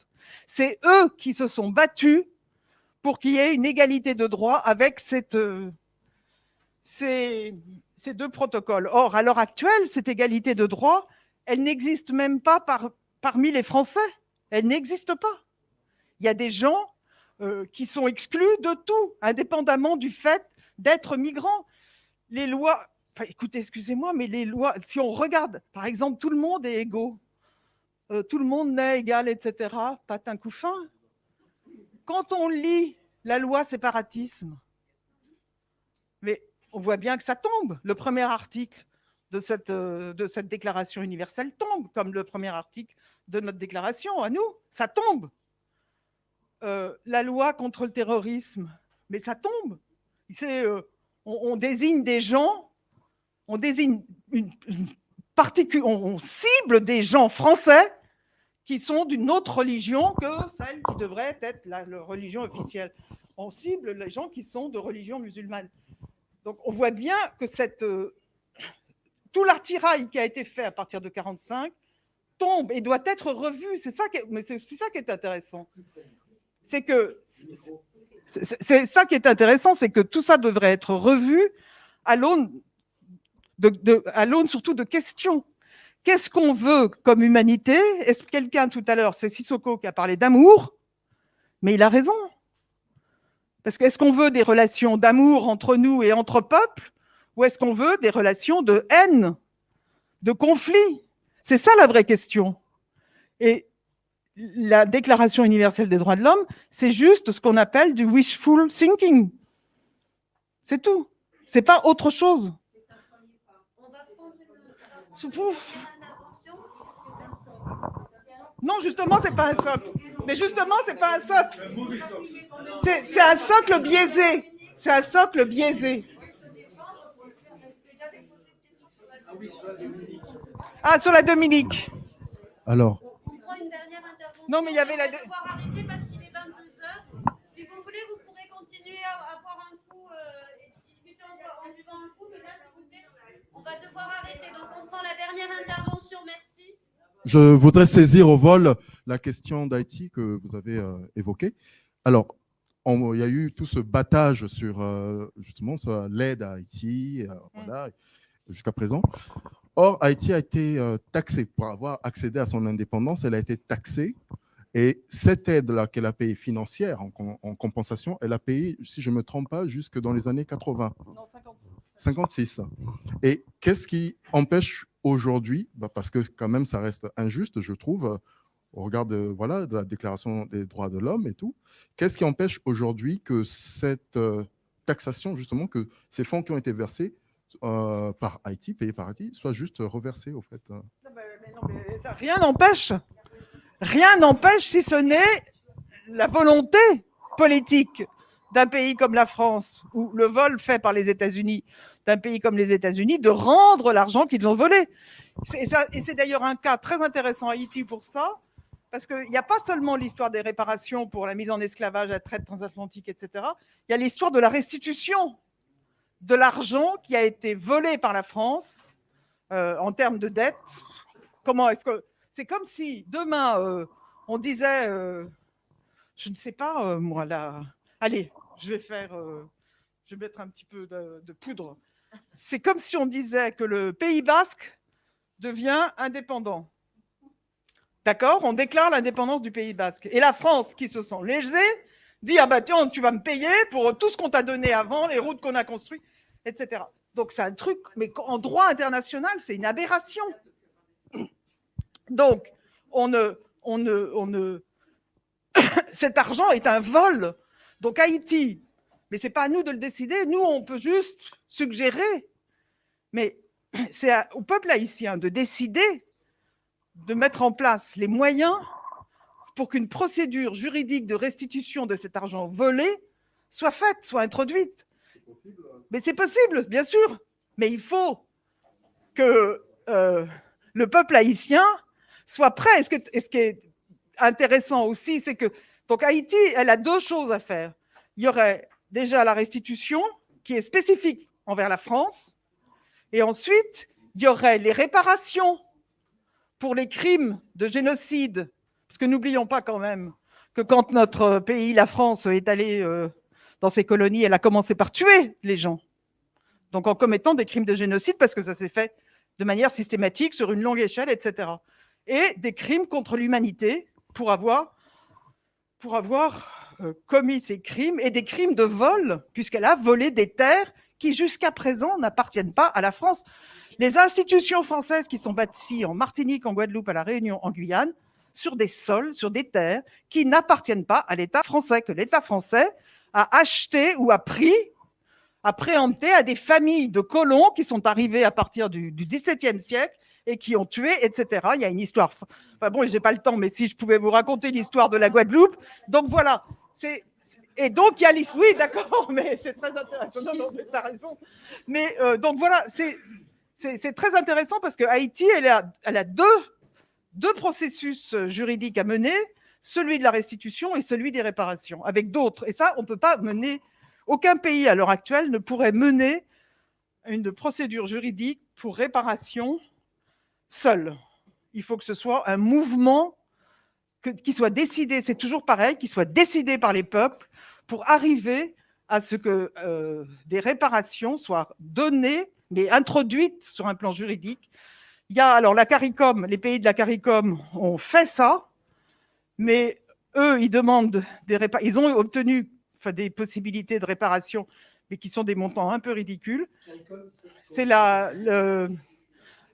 C'est eux qui se sont battus pour qu'il y ait une égalité de droit avec cette, euh, ces, ces deux protocoles. Or, à l'heure actuelle, cette égalité de droit, elle n'existe même pas par- parmi les Français. Elle n'existe pas. Il y a des gens euh, qui sont exclus de tout, indépendamment du fait d'être migrants. Les lois, écoutez, excusez-moi, mais les lois, si on regarde, par exemple, tout le monde est égaux, euh, tout le monde naît égal, etc., patin couffin. Quand on lit la loi séparatisme, on voit bien que ça tombe. Le premier article de cette, euh, de cette déclaration universelle tombe, comme le premier article de notre déclaration à nous. Ça tombe. Euh, la loi contre le terrorisme, mais ça tombe. Euh, on, désigne des gens, on désigne une, une particu- on, cible des gens français qui sont d'une autre religion que celle qui devrait être la religion officielle. On cible les gens qui sont de religion musulmane. Donc on voit bien que euh, tout l'artirail qui a été fait à partir de 45 tombe et doit être revu. C'est ça, qui est- intéressant. C'est que ça qui est intéressant, c'est que tout ça devrait être revu à l'aune surtout de questions. Qu'est-ce qu'on veut comme humanité? Est-ce que quelqu'un tout à l'heure, c'est Sissoko qui a parlé d'amour, mais il a raison. Parce que est-ce qu'on veut des relations d'amour entre nous et entre peuples, ou est-ce qu'on veut des relations de haine, de conflit? C'est ça la vraie question. Et la Déclaration universelle des droits de l'homme, c'est juste ce qu'on appelle du wishful thinking. C'est tout. C'est pas autre chose. Non, justement, c'est pas un socle. Mais justement, c'est pas un socle. C'est un socle biaisé. C'est un socle biaisé. Ah, sur la Dominique. Alors, Non, mais il y avait la. Si vous voulez, vous pourrez continuer à, à boire un coup euh, et discuter en, en buvant un coup, mais là, s'il vous plaît, on va devoir arrêter. Donc, on prend la dernière intervention. Merci. Je voudrais saisir au vol la question d'Haïti que vous avez euh, évoquée. Alors, on- il y a eu tout ce battage sur euh, justement l'aide à Haïti, euh, voilà, jusqu'à présent. Or, Haïti a été euh, taxée pour avoir accédé à son indépendance. Elle a été taxée. Et cette aide-là qu'elle a payée financière en, com- en compensation, elle a payé, si je ne me trompe pas, jusque dans les années 80. 56. Et qu'est-ce qui empêche aujourd'hui, bah, parce que quand même ça reste injuste, je trouve, euh, au regard de, voilà, de la Déclaration des droits de l'homme et tout, qu'est-ce qui empêche aujourd'hui que cette euh, taxation, justement, que ces fonds qui ont été versés euh, par Haïti, payés par Haïti, soient juste reversés, au fait Mais ça, Rien n'empêche. Rien n'empêche si ce n'est la volonté politique d'un pays comme la France, ou le vol fait par les États-Unis, d'un pays comme les États-Unis, de rendre l'argent qu'ils ont volé. Et c'est d'ailleurs un cas très intéressant à Haïti pour ça, parce qu'il n'y a pas seulement l'histoire des réparations pour la mise en esclavage, la traite transatlantique, etc. Il y a l'histoire de la restitution de l'argent qui a été volé par la France euh, en termes de dette. Comment est-ce que c'est comme si demain euh, on disait, euh, je ne sais pas, moi, là, allez, je vais faire, euh, je vais mettre un petit peu de, poudre. C'est comme si on disait que le Pays basque devient indépendant. D'accord? On déclare l'indépendance du Pays basque. Et la France, qui se sent léger, dit Ah bah tiens, tu vas me payer pour tout ce qu'on t'a donné avant, les routes qu'on a construites, etc. Donc c'est un truc, mais en droit international, c'est une aberration. Donc, on ne, on ne, on ne... cet argent est un vol. Donc Haïti, mais c'est pas à nous de le décider. Nous, on peut juste suggérer. Mais c'est au peuple haïtien de décider de mettre en place les moyens pour qu'une procédure juridique de restitution de cet argent volé soit faite, soit introduite. Mais c'est possible, bien sûr. Mais il faut que euh, le peuple haïtien soit prêt. Ce et ce qui est intéressant aussi, c'est que donc Haïti, elle a deux choses à faire. Il y aurait déjà la restitution qui est spécifique envers la France, et ensuite il y aurait les réparations pour les crimes de génocide, parce que n'oublions pas quand même que quand notre pays, la France, est allé euh, dans ses colonies, elle a commencé par tuer les gens, donc en commettant des crimes de génocide, parce que ça s'est fait de manière systématique sur une longue échelle, etc. Et des crimes contre l'humanité pour avoir, pour avoir euh, commis ces crimes et des crimes de vol, puisqu'elle a volé des terres qui jusqu'à présent n'appartiennent pas à la France. Les institutions françaises qui sont bâties en Martinique, en Guadeloupe, à La Réunion, en Guyane, sur des sols, sur des terres qui n'appartiennent pas à l'État français, que l'État français a acheté ou a pris, a préempté à des familles de colons qui sont arrivés à partir du, du XVIIe siècle et qui ont tué, etc. Il y a une histoire. Enfin bon, j'ai pas le temps, mais si je pouvais vous raconter l'histoire de la Guadeloupe. Donc voilà. Et donc il y a l'histoire. Oui, d'accord, mais c'est très intéressant. Non, non, t'as raison. Mais euh, donc voilà, c'est très intéressant parce que Haïti, elle a, deux deux processus euh, juridiques à mener, celui de la restitution et celui des réparations, avec d'autres. Et ça, on peut pas mener. Aucun pays à l'heure actuelle ne pourrait mener une procédure juridique pour réparation seul. Il faut que ce soit un mouvement que- qui soit décidé, c'est toujours pareil, qui soit décidé par les peuples pour arriver à ce que euh, des réparations soient données, mais introduites sur un plan juridique. Il y a alors la CARICOM, les pays de la CARICOM ont fait ça, mais eux, ils demandent des répa- ils ont obtenu enfin, des possibilités de réparation, mais qui sont des montants un peu ridicules. C'est la, le,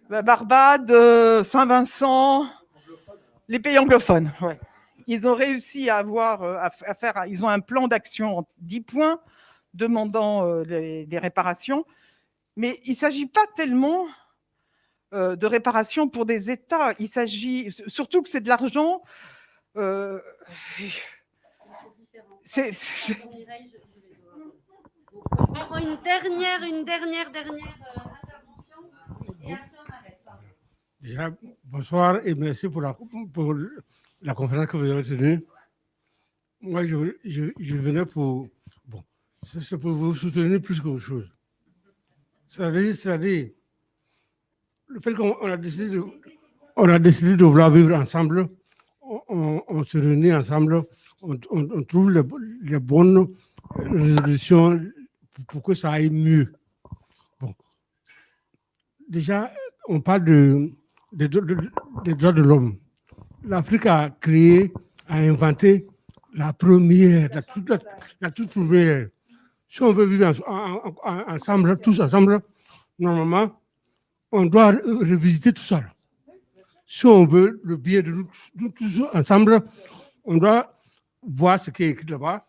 Barbade, euh, Saint-Vincent, les pays anglophones. Ils ont réussi à avoir, euh, à, faire, ils ont un plan d'action en 10 points demandant euh, des réparations, mais il ne s'agit pas tellement de réparations pour des États. Il s'agit surtout que c'est de l'argent. une dernière, une dernière, dernière intervention. Bonsoir et merci pour la, conférence que vous avez tenue. Moi, je, venais pour. Bon, c'est pour vous soutenir plus qu'autre chose. C'est-à-dire, le fait qu'on on a décidé de, vouloir vivre ensemble, on, se réunit ensemble, on, trouve les, les bonnes résolutions pour que ça aille mieux. Bon. Déjà, on parle de, des droits de, l'homme. L'Afrique a créé, a inventé la première, la toute, la, toute première. Si on veut vivre en- en- en- ensemble, tous ensemble, normalement, on doit re- revisiter tout ça. Si on veut le bien de nous, tous ensemble, on doit voir ce qui est écrit là-bas,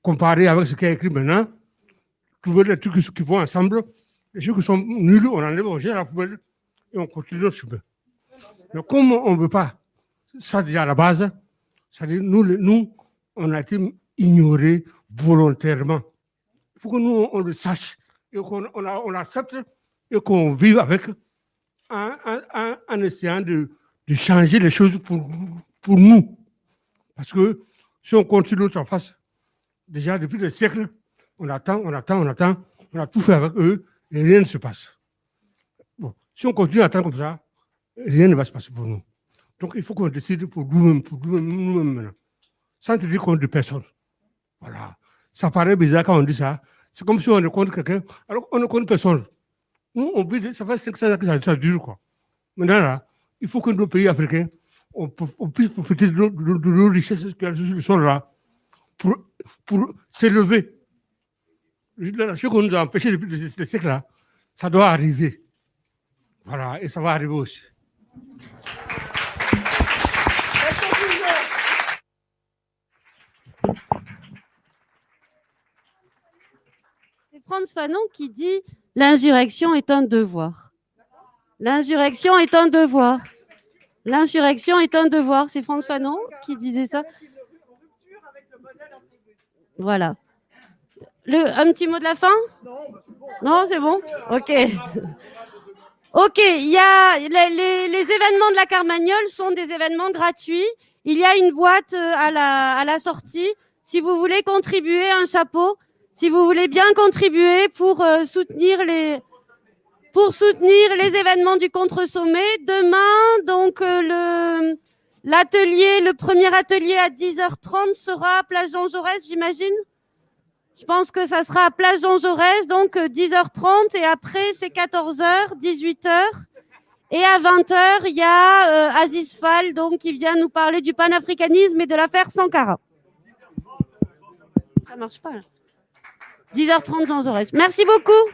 comparer avec ce qui est écrit maintenant, trouver les trucs qui vont ensemble, et ceux qui sont nuls, on enlève, on jette la poubelle et on continue notre chemin. Mais comme on ne veut pas ça déjà à la base, c'est-à-dire nous, nous, on a été ignorés volontairement. Il faut que nous, on le sache et qu'on on, l'accepte et qu'on vive avec en, essayant de, de changer les choses pour, pour nous. Parce que si on continue l'autre en face, déjà depuis des siècles, on attend, on attend, on attend, on a tout fait avec eux et rien ne se passe. Si on continue à attendre comme ça, rien ne va se passer pour nous. Donc il faut qu'on décide pour nous-mêmes, pour nous-mêmes, nous-mêmes maintenant. Sans tenir compte de personne. Voilà. Ça paraît bizarre quand on dit ça. C'est comme si on compte quelqu'un, alors qu'on ne compte personne. Nous, on vit, ça fait 500 ans que ça, ça dure, quoi. Maintenant, là, il faut que nos pays africains, on, puisse profiter de nos, de, de nos richesses le sol, là, pour, pour s'élever. Ce qu'on nous a empêché depuis des siècles, là, ça doit arriver. Voilà, et ça va arriver aussi. C'est Franz Fanon qui dit l'insurrection est un devoir. L'insurrection est un devoir. L'insurrection est un devoir. C'est Franz Fanon qui disait ça. Voilà. Le, un petit mot de la fin? Non, c'est bon? Ok. Ok, il y a les, les- événements de la Carmagnole sont des événements gratuits. Il y a une boîte euh, à la, à la sortie. Si vous voulez contribuer, un chapeau. Si vous voulez bien contribuer pour euh, soutenir les pour soutenir les événements du contre-sommet. Demain, donc euh, le l'atelier, le premier atelier à 10h30 sera à Place Jean Jaurès, j'imagine? Je pense que ça sera à Place Jean Jaurès, donc euh, 10h30 et après c'est 14h, 18h. Et à 20h, il y a euh, Aziz Fall, donc, qui vient nous parler du panafricanisme et de l'affaire Sankara. Ça marche pas, là. 10h30 Jean Jaurès. Merci beaucoup.